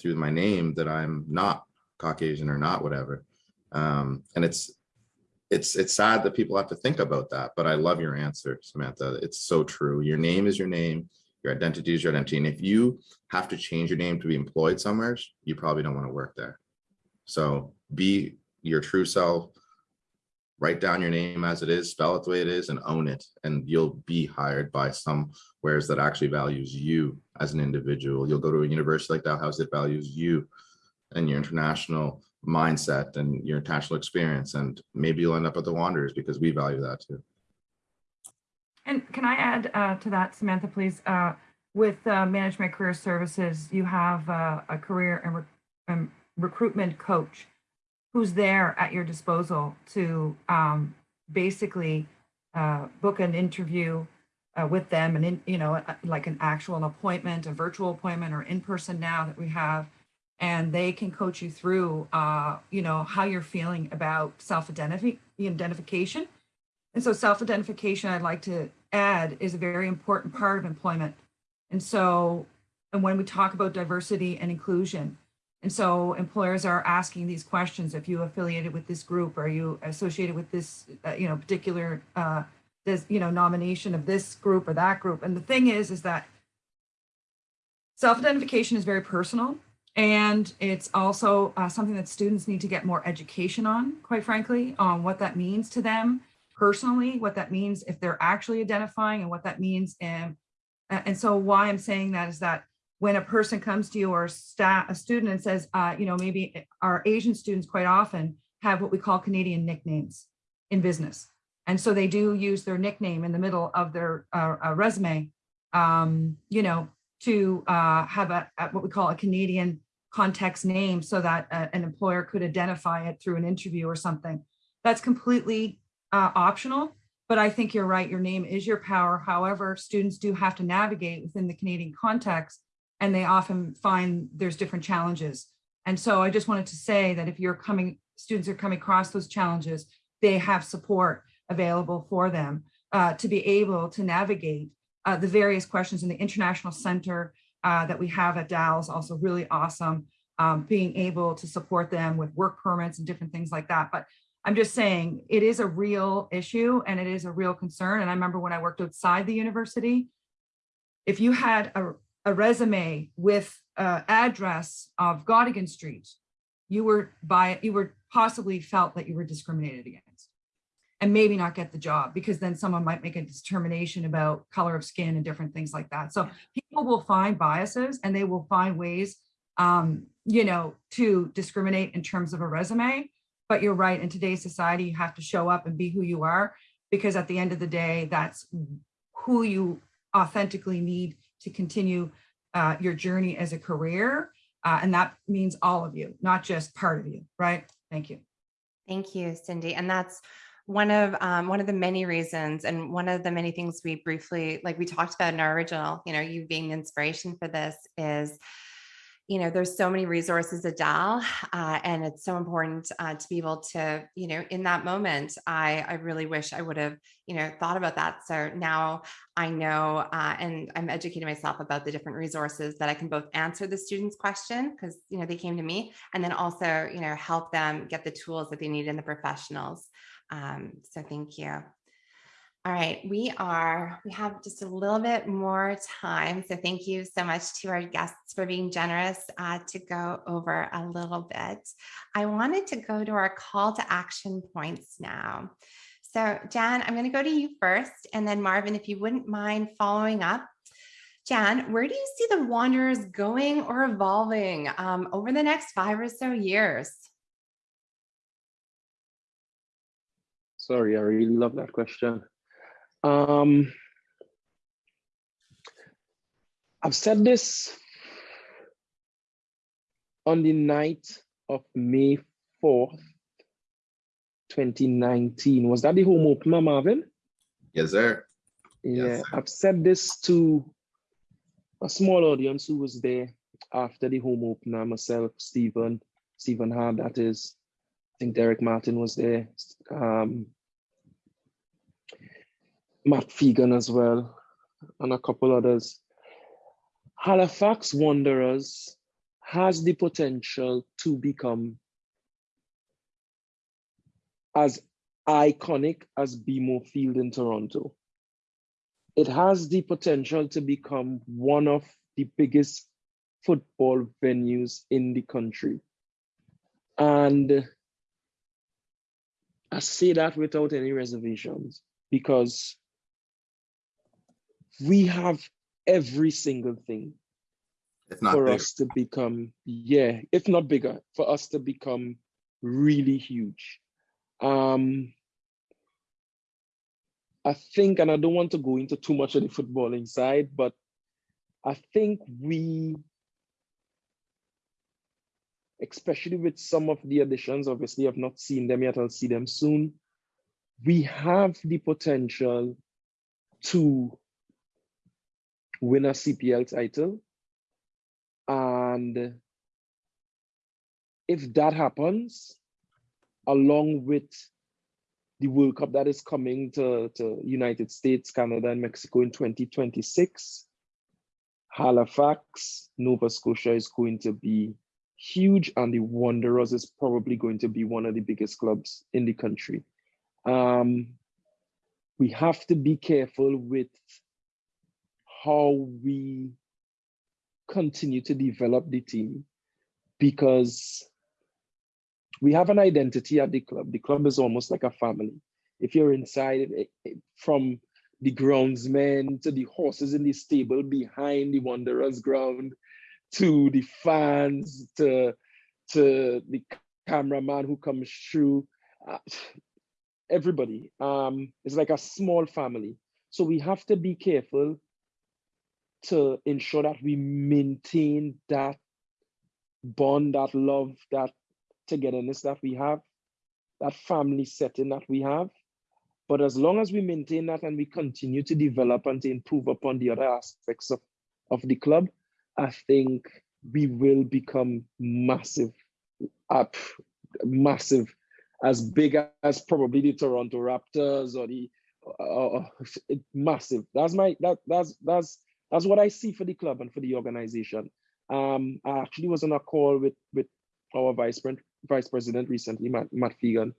through my name that I'm not Caucasian or not whatever. Um, and it's it's it's sad that people have to think about that, but I love your answer, Samantha. It's so true. Your name is your name, your identity is your identity. And if you have to change your name to be employed somewhere, you probably don't want to work there. So be your true self, write down your name as it is, spell it the way it is, and own it. And you'll be hired by somewheres that actually values you as an individual. You'll go to a university like Dalhousie that values you and your international mindset and your international experience. And maybe you'll end up at the Wanderers because we value that too. And can I add uh, to that, Samantha, please? Uh, With uh, Management Career Services, you have uh, a career and re- um, recruitment coach who's there at your disposal to um, basically uh, book an interview uh, with them and in, you know, uh, like an actual appointment, a virtual appointment or in person now that we have. And they can coach you through, uh, you know, how you're feeling about self-identification. And so self-identification, I'd like to add, is a very important part of employment. And so, and when we talk about diversity and inclusion, and so employers are asking these questions, if you affiliated with this group, are you associated with this, uh, you know, particular, uh, this, you know, nomination of this group or that group. And the thing is, is that self-identification is very personal. And it's also uh, something that students need to get more education on, quite frankly, on what that means to them personally, what that means if they're actually identifying and what that means. And, and so why I'm saying that is that when a person comes to you or staff, a student and says, uh, you know, maybe our Asian students quite often have what we call Canadian nicknames in business. And so they do use their nickname in the middle of their uh, uh, resume, um, you know, to uh, have a, a, what we call a Canadian context name so that uh, an employer could identify it through an interview or something. That's completely uh, optional, but I think you're right. Your name is your power. However, students do have to navigate within the Canadian context and they often find there's different challenges. And so I just wanted to say that if you're coming, students are coming across those challenges, they have support available for them uh, to be able to navigate uh, the various questions in the International Center uh, that we have at Dal is also really awesome, um, being able to support them with work permits and different things like that. But I'm just saying it is a real issue and it is a real concern. And I remember when I worked outside the university, if you had a, a resume with uh, address of Gottingen Street, you were by you were possibly felt that you were discriminated against and maybe not get the job because then someone might make a determination about color of skin and different things like that. So people will find biases and they will find ways, um, you know, to discriminate in terms of a resume. But you're right, in today's society, you have to show up and be who you are because at the end of the day, that's who you authentically need to continue uh, your journey as a career. Uh, and that means all of you, not just part of you, right? Thank you. Thank you, Cindy. And that's one of um, one of the many reasons and one of the many things we briefly like we talked about in our original you know you being the inspiration for this is you know, there's so many resources at Dal, uh, and it's so important uh, to be able to, you know, in that moment, I, I really wish I would have, you know, thought about that. So now I know, uh, and I'm educating myself about the different resources that I can both answer the student's question because, you know, they came to me, and then also, you know, help them get the tools that they need in the professionals. Um, so thank you. All right, we are, we have just a little bit more time. So thank you so much to our guests for being generous uh, to go over a little bit. I wanted to go to our call to action points now. So Jan, I'm gonna go to you first and then Marvin, if you wouldn't mind following up. Jan, where do you see the Wanderers going or evolving um, over the next five or so years? Sorry, I really love that question. Um, I've said this on the night of May 4th, 2019. Was that the home opener, Marvin? Yes, sir. Yeah, Yes, sir. I've said this to a small audience who was there after the home opener, myself, Stephen, Stephen Hart, that is. I think Derek Martin was there. Um, Matt Fegan as well. and a couple others. Halifax Wanderers has the potential to become as iconic as BMO Field in Toronto. It has the potential to become one of the biggest football venues in the country. And I say that without any reservations because we have every single thing for bigger. us to become, yeah, if not bigger, for us to become really huge. Um, I think, and I don't want to go into too much of the footballing side, but I think we, especially with some of the additions, obviously I've not seen them yet, I'll see them soon. We have the potential to win a CPL title. And if that happens, along with the World Cup that is coming to, United States, Canada, and Mexico in 2026, Halifax, Nova Scotia is going to be huge, and the Wanderers is probably going to be one of the biggest clubs in the country. Um, we have to be careful with how we continue to develop the team because we have an identity at the club. The club is almost like a family. If you're inside, it- it- from the groundsmen to the horses in the stable behind the Wanderers ground, to the fans, to, to the cameraman who comes through, uh, everybody. Um, it's like a small family. So we have to be careful to ensure that we maintain that bond, that love, that togetherness that we have, that family setting that we have. But as long as we maintain that and we continue to develop and to improve upon the other aspects of, of the club, I think we will become massive, up, massive, as big as probably the Toronto Raptors or the uh, massive. That's my that that's that's that's what I see for the club and for the organization. Um, I actually was on a call with with our vice president vice president recently, Matt, Matt Fegan,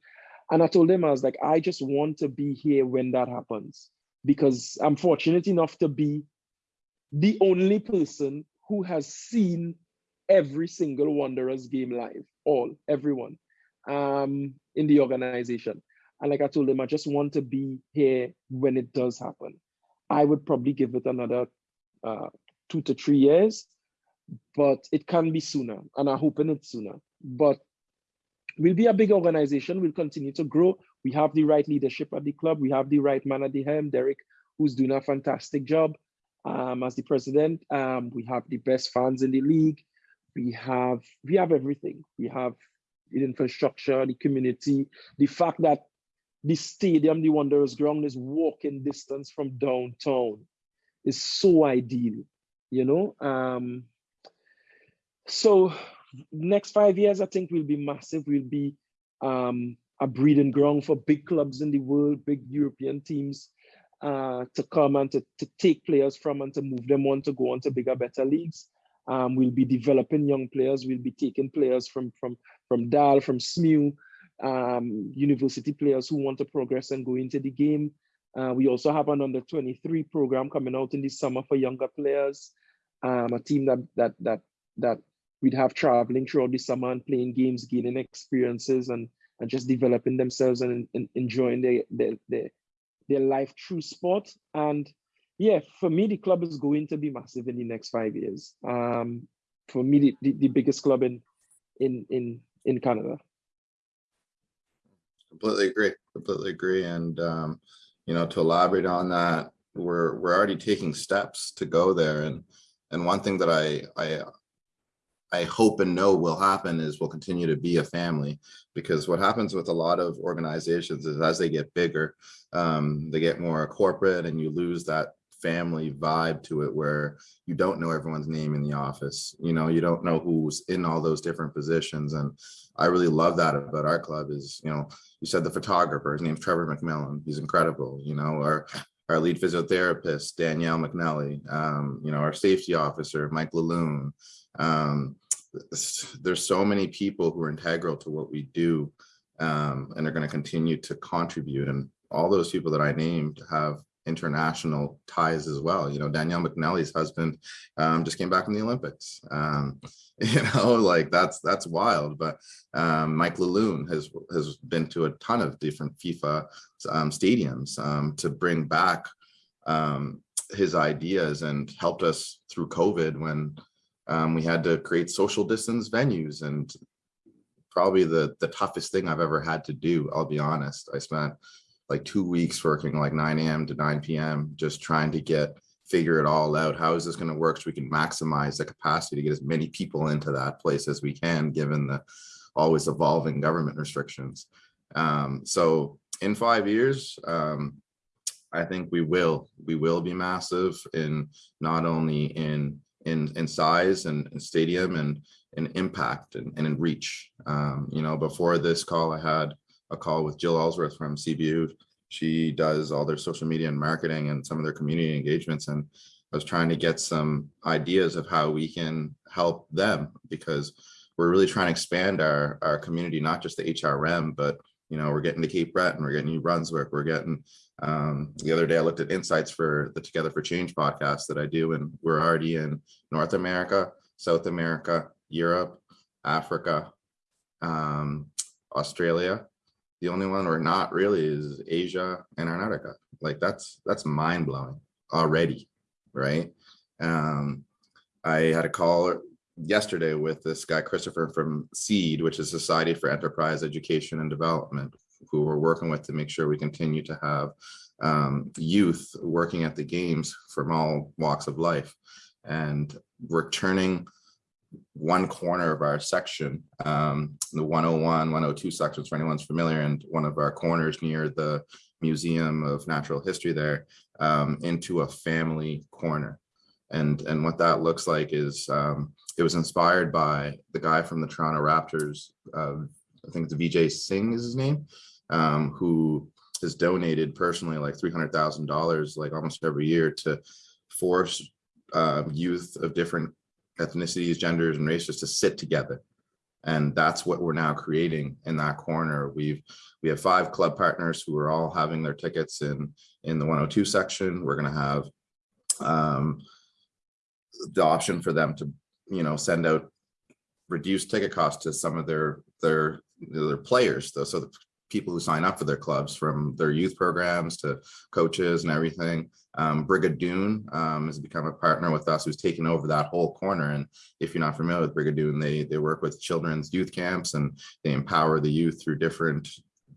and I told him I was like, I just want to be here when that happens because I'm fortunate enough to be the only person who has seen every single Wanderers game live, all everyone, um, in the organization. And like I told him, I just want to be here when it does happen. I would probably give it another uh, two to three years, but it can be sooner, and I'm hoping it's sooner. But we'll be a big organization. We'll continue to grow. We have the right leadership at the club. We have the right man at the helm, Derek, who's doing a fantastic job um, as the president. Um, we have the best fans in the league. We have we have everything. We have the infrastructure, the community, the fact that the stadium, the Wanderers ground, is walking distance from downtown is so ideal, you know. Um, so next five years, I think will be massive. We'll be um, a breeding ground for big clubs in the world, big European teams uh, to come and to, to take players from and to move them on to go on to bigger, better leagues. Um, we'll be developing young players. We'll be taking players from from from DAL, from SMU, um, university players who want to progress and go into the game. Uh, we also have an under 23 program coming out in the summer for younger players. Um, a team that that that that we'd have traveling throughout the summer and playing games, gaining experiences, and and just developing themselves and, and enjoying their, their their their life through sport. And yeah, for me, the club is going to be massive in the next five years. Um, for me, the, the, the biggest club in in in in Canada. Completely agree, completely agree. And, um, you know, to elaborate on that, we're, we're already taking steps to go there. And, and one thing that I, I, I hope and know will happen is we'll continue to be a family because what happens with a lot of organizations is as they get bigger, um, they get more corporate and you lose that family vibe to it where you don't know everyone's name in the office. You know, you don't know who's in all those different positions. And I really love that about our club is, you know, you said the photographer, his name's Trevor McMillan. He's incredible, you know, our our lead physiotherapist, Danielle McNally, um, you know, our safety officer, Mike Laloon. Um, there's so many people who are integral to what we do um, and are going to continue to contribute. And all those people that I named have international ties as well. You know, Danielle McNally's husband um, just came back from the Olympics. Um, you know, like that's that's wild. But um, Mike Laloon has has been to a ton of different FIFA um, stadiums um, to bring back um, his ideas and helped us through COVID when we had to create social distance venues and probably the the toughest thing I've ever had to do. I'll be honest. I spent like two weeks working like 9 a.m. to 9 p.m. just trying to get figure it all out. How is this going to work so we can maximize the capacity to get as many people into that place as we can, given the always evolving government restrictions. Um, so in five years, um, I think we will we will be massive in not only in in in size and, and stadium and in impact and, and in reach. Um, you know, before this call, I had a call with Jill Ellsworth from CBU. She does all their social media and marketing and some of their community engagements. And I was trying to get some ideas of how we can help them because we're really trying to expand our, our community, not just the HRM, but you know, we're getting to Cape Breton, we're getting New Brunswick, we're getting, um, the other day I looked at insights for the Together for Change podcast that I do, and we're already in North America, South America, Europe, Africa, um, Australia, the only one we're not really is Asia and Antarctica. Like that's that's mind blowing already, right? Um, I had a call yesterday with this guy Christopher from SEED, which is Society for Enterprise Education and Development, who we're working with to make sure we continue to have um, youth working at the games from all walks of life. And we're turning one corner of our section, um, the 101, 102 sections for anyone's familiar, and one of our corners near the Museum of Natural History there um, into a family corner. And, and what that looks like is um, it was inspired by the guy from the Toronto Raptors, uh, I think it's Vijay Singh is his name, um, who has donated personally like $300,000 like almost every year to force uh, youth of different ethnicities, genders, and races to sit together. And that's what we're now creating in that corner. We've we have five club partners who are all having their tickets in in the 102 section. We're going to have um, the option for them to, you know, send out reduced ticket costs to some of their their their players. Though, so the people who sign up for their clubs from their youth programs to coaches and everything. Um, Brigadoon um, has become a partner with us who's taken over that whole corner. And if you're not familiar with Brigadoon, they, they work with children's youth camps and they empower the youth through different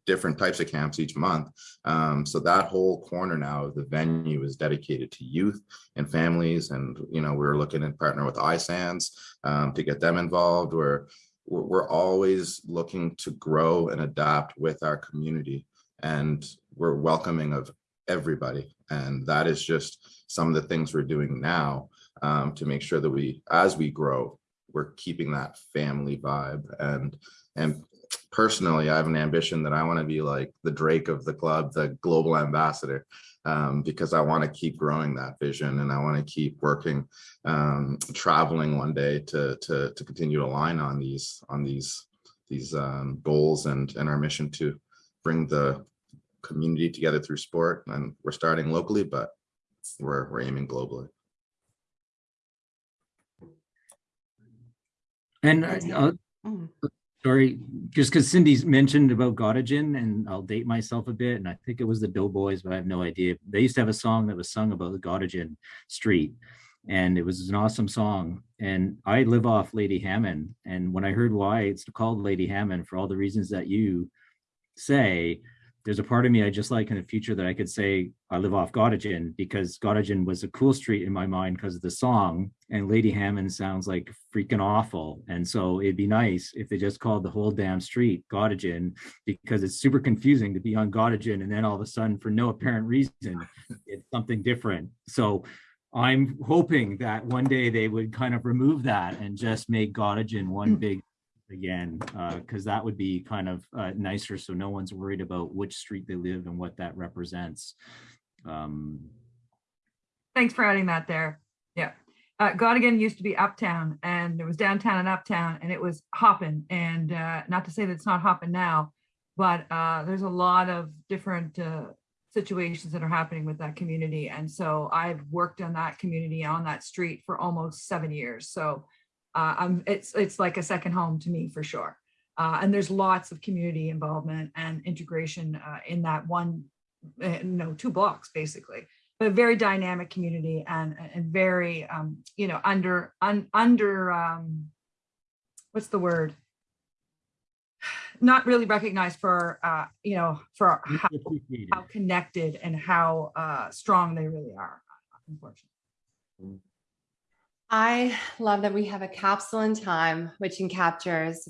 different types of camps each month. Um, so that whole corner now of the venue is dedicated to youth and families. And, you know, we're looking to partner with ISANS um, to get them involved. We're we're, always looking to grow and adapt with our community and we're welcoming of everybody. And that is just some of the things we're doing now um, to make sure that we as we grow we're keeping that family vibe. And and personally i have an ambition that i want to be like the drake of the club the global ambassador um, because I want to keep growing that vision and I want to keep working, um, traveling one day to, to, to continue to align on these, on these, these um, goals and, and our mission to bring the community together through sport. And we're starting locally, but we're, we're aiming globally. And uh, Sorry, just because Cindy's mentioned about Gottingen, and I'll date myself a bit, and I think it was the Doughboys, but I have no idea. They used to have a song that was sung about the Gottingen Street, and it was an awesome song. And I live off Lady Hammond, and when I heard why it's called Lady Hammond for all the reasons that you say, there's a part of me I just like in the future that I could say I live off Gottingen because Gottingen was a cool street in my mind because of the song and Lady Hammond sounds like freaking awful. And so it'd be nice if they just called the whole damn street Gottingen because it's super confusing to be on Gottingen and then all of a sudden for no apparent reason, it's something different. So I'm hoping that one day they would kind of remove that and just make Gottingen one hmm. big again, because that would be kind of uh, nicer so no one's worried about which street they live and what that represents. Um, Thanks for adding that there. Yeah. Uh, Gottingen used to be uptown and it was downtown and uptown and it was hopping. And uh, not to say that it's not hopping now, but uh, there's a lot of different uh, situations that are happening with that community. And so I've worked on that community on that street for almost seven years. So uh, I'm, it's, it's like a second home to me for sure. Uh, and there's lots of community involvement and integration uh, in that one, uh, no, two blocks basically. But a very dynamic community and and very um you know under un, under um what's the word? Not really recognized for uh you know for how, how connected and how uh strong they really are unfortunately I love that we have a capsule in time which captures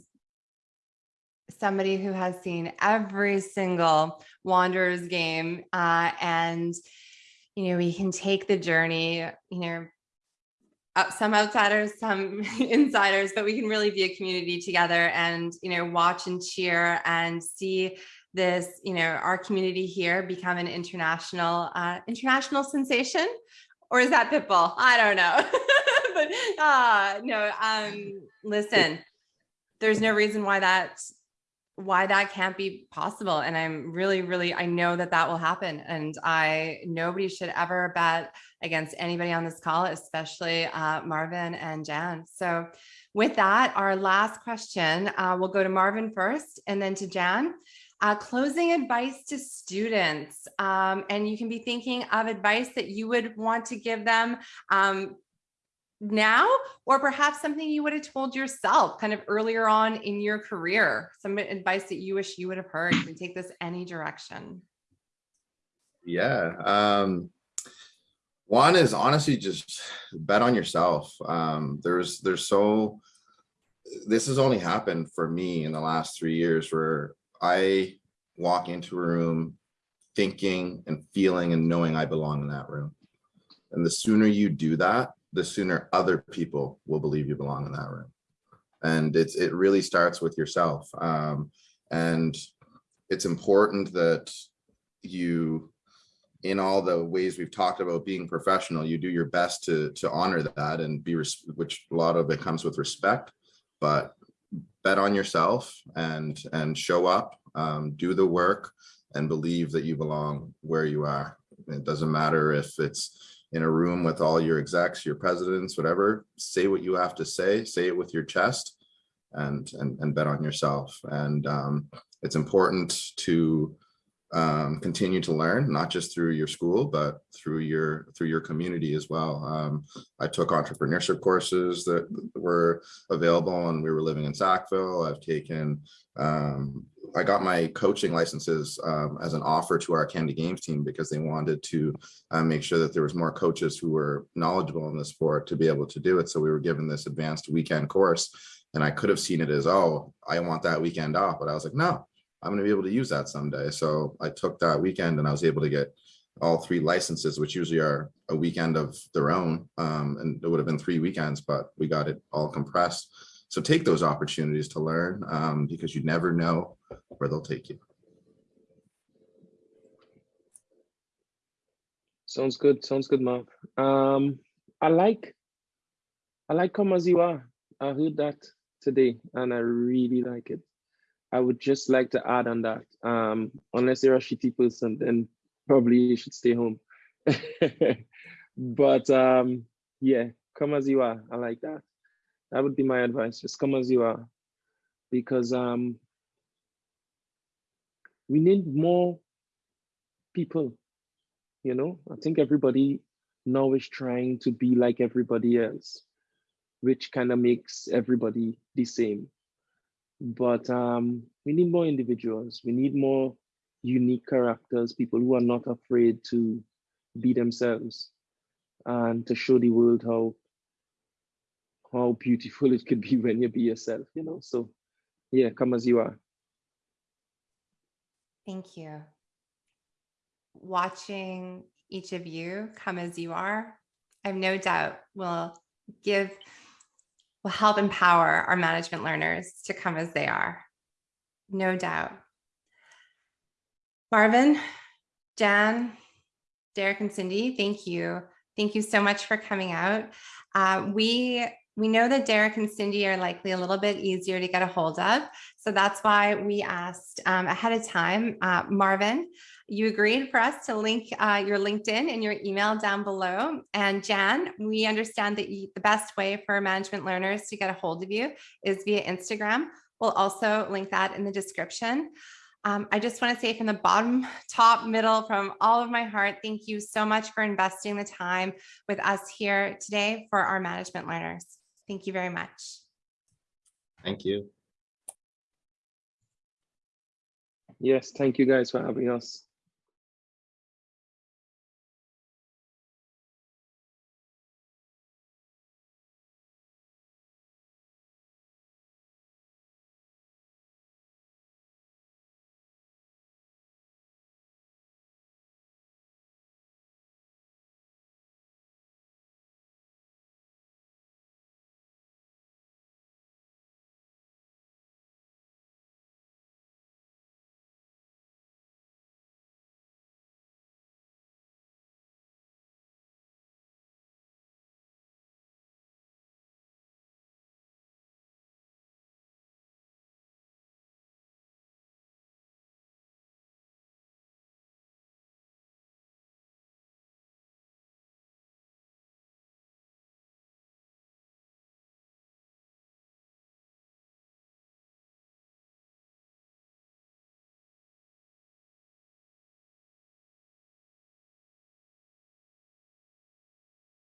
somebody who has seen every single Wanderers game uh, and you know, we can take the journey, you know, some outsiders, some insiders, but we can really be a community together and, you know, watch and cheer and see this, you know, our community here become an international, uh, international sensation. Or is that Pitbull? I don't know. uh, no, um, listen, there's no reason why that why that can't be possible. And I'm really, really, I know that that will happen. And I, nobody should ever bet against anybody on this call, especially uh, Marvin and Jan. So with that, our last question, uh, we'll go to Marvin first and then to Jan. Uh, closing advice to students. Um, and you can be thinking of advice that you would want to give them um, now or perhaps something you would have told yourself kind of earlier on in your career some advice that you wish you would have heard you can take this any direction Yeah. Um, one is honestly just bet on yourself. Um, there's there's so this has only happened for me in the last three years where I walk into a room thinking and feeling and knowing I belong in that room. And the sooner you do that, the sooner other people will believe you belong in that room. And it's it really starts with yourself. Um, and it's important that you in all the ways we've talked about being professional, you do your best to to honor that and be which a lot of it comes with respect, but bet on yourself and and show up, um, do the work and believe that you belong where you are. It doesn't matter if it's in a room with all your execs, your presidents, whatever, say what you have to say, say it with your chest and and, and bet on yourself. And um, it's important to um, continue to learn, not just through your school, but through your through your community as well. Um, I took entrepreneurship courses that were available and we were living in Sackville. I've taken, um, I got my coaching licenses um, as an offer to our Canada Games team because they wanted to uh, make sure that there was more coaches who were knowledgeable in the sport to be able to do it. So we were given this advanced weekend course and I could have seen it as, oh, I want that weekend off. But I was like, no, I'm going to be able to use that someday. So I took that weekend and I was able to get all three licenses, which usually are a weekend of their own. Um, and it would have been three weekends, but we got it all compressed. So take those opportunities to learn um, because you never know where they'll take you. Sounds good. Sounds good, Mark. Um, I like, I like come as you are. I heard that today and I really like it. I would just like to add on that. Um, unless you're a shitty person, then probably you should stay home. but um, yeah, come as you are. I like that. That would be my advice. Just come as you are, because um, we need more people. You know, I think everybody now is trying to be like everybody else, which kind of makes everybody the same but um, we need more individuals. We need more unique characters, people who are not afraid to be themselves and to show the world how how beautiful it could be when you be yourself, you know. So yeah, come as you are. thank you watching each of you come as you are i have no doubt will give will help empower our management learners to come as they are. No doubt. Marvin, Jan, Derek and Cindy, thank you. Thank you so much for coming out. Uh, we we know that Derek and Cindy are likely a little bit easier to get a hold of. So that's why we asked um, ahead of time, uh, Marvin, you agreed for us to link uh, your LinkedIn and your email down below. And Jan, we understand that you, the best way for management learners to get a hold of you is via Instagram. We'll also link that in the description. Um, I just want to say from the bottom, top, middle, from all of my heart, thank you so much for investing the time with us here today for our management learners. Thank you very much. Thank you. Yes, thank you guys for having us.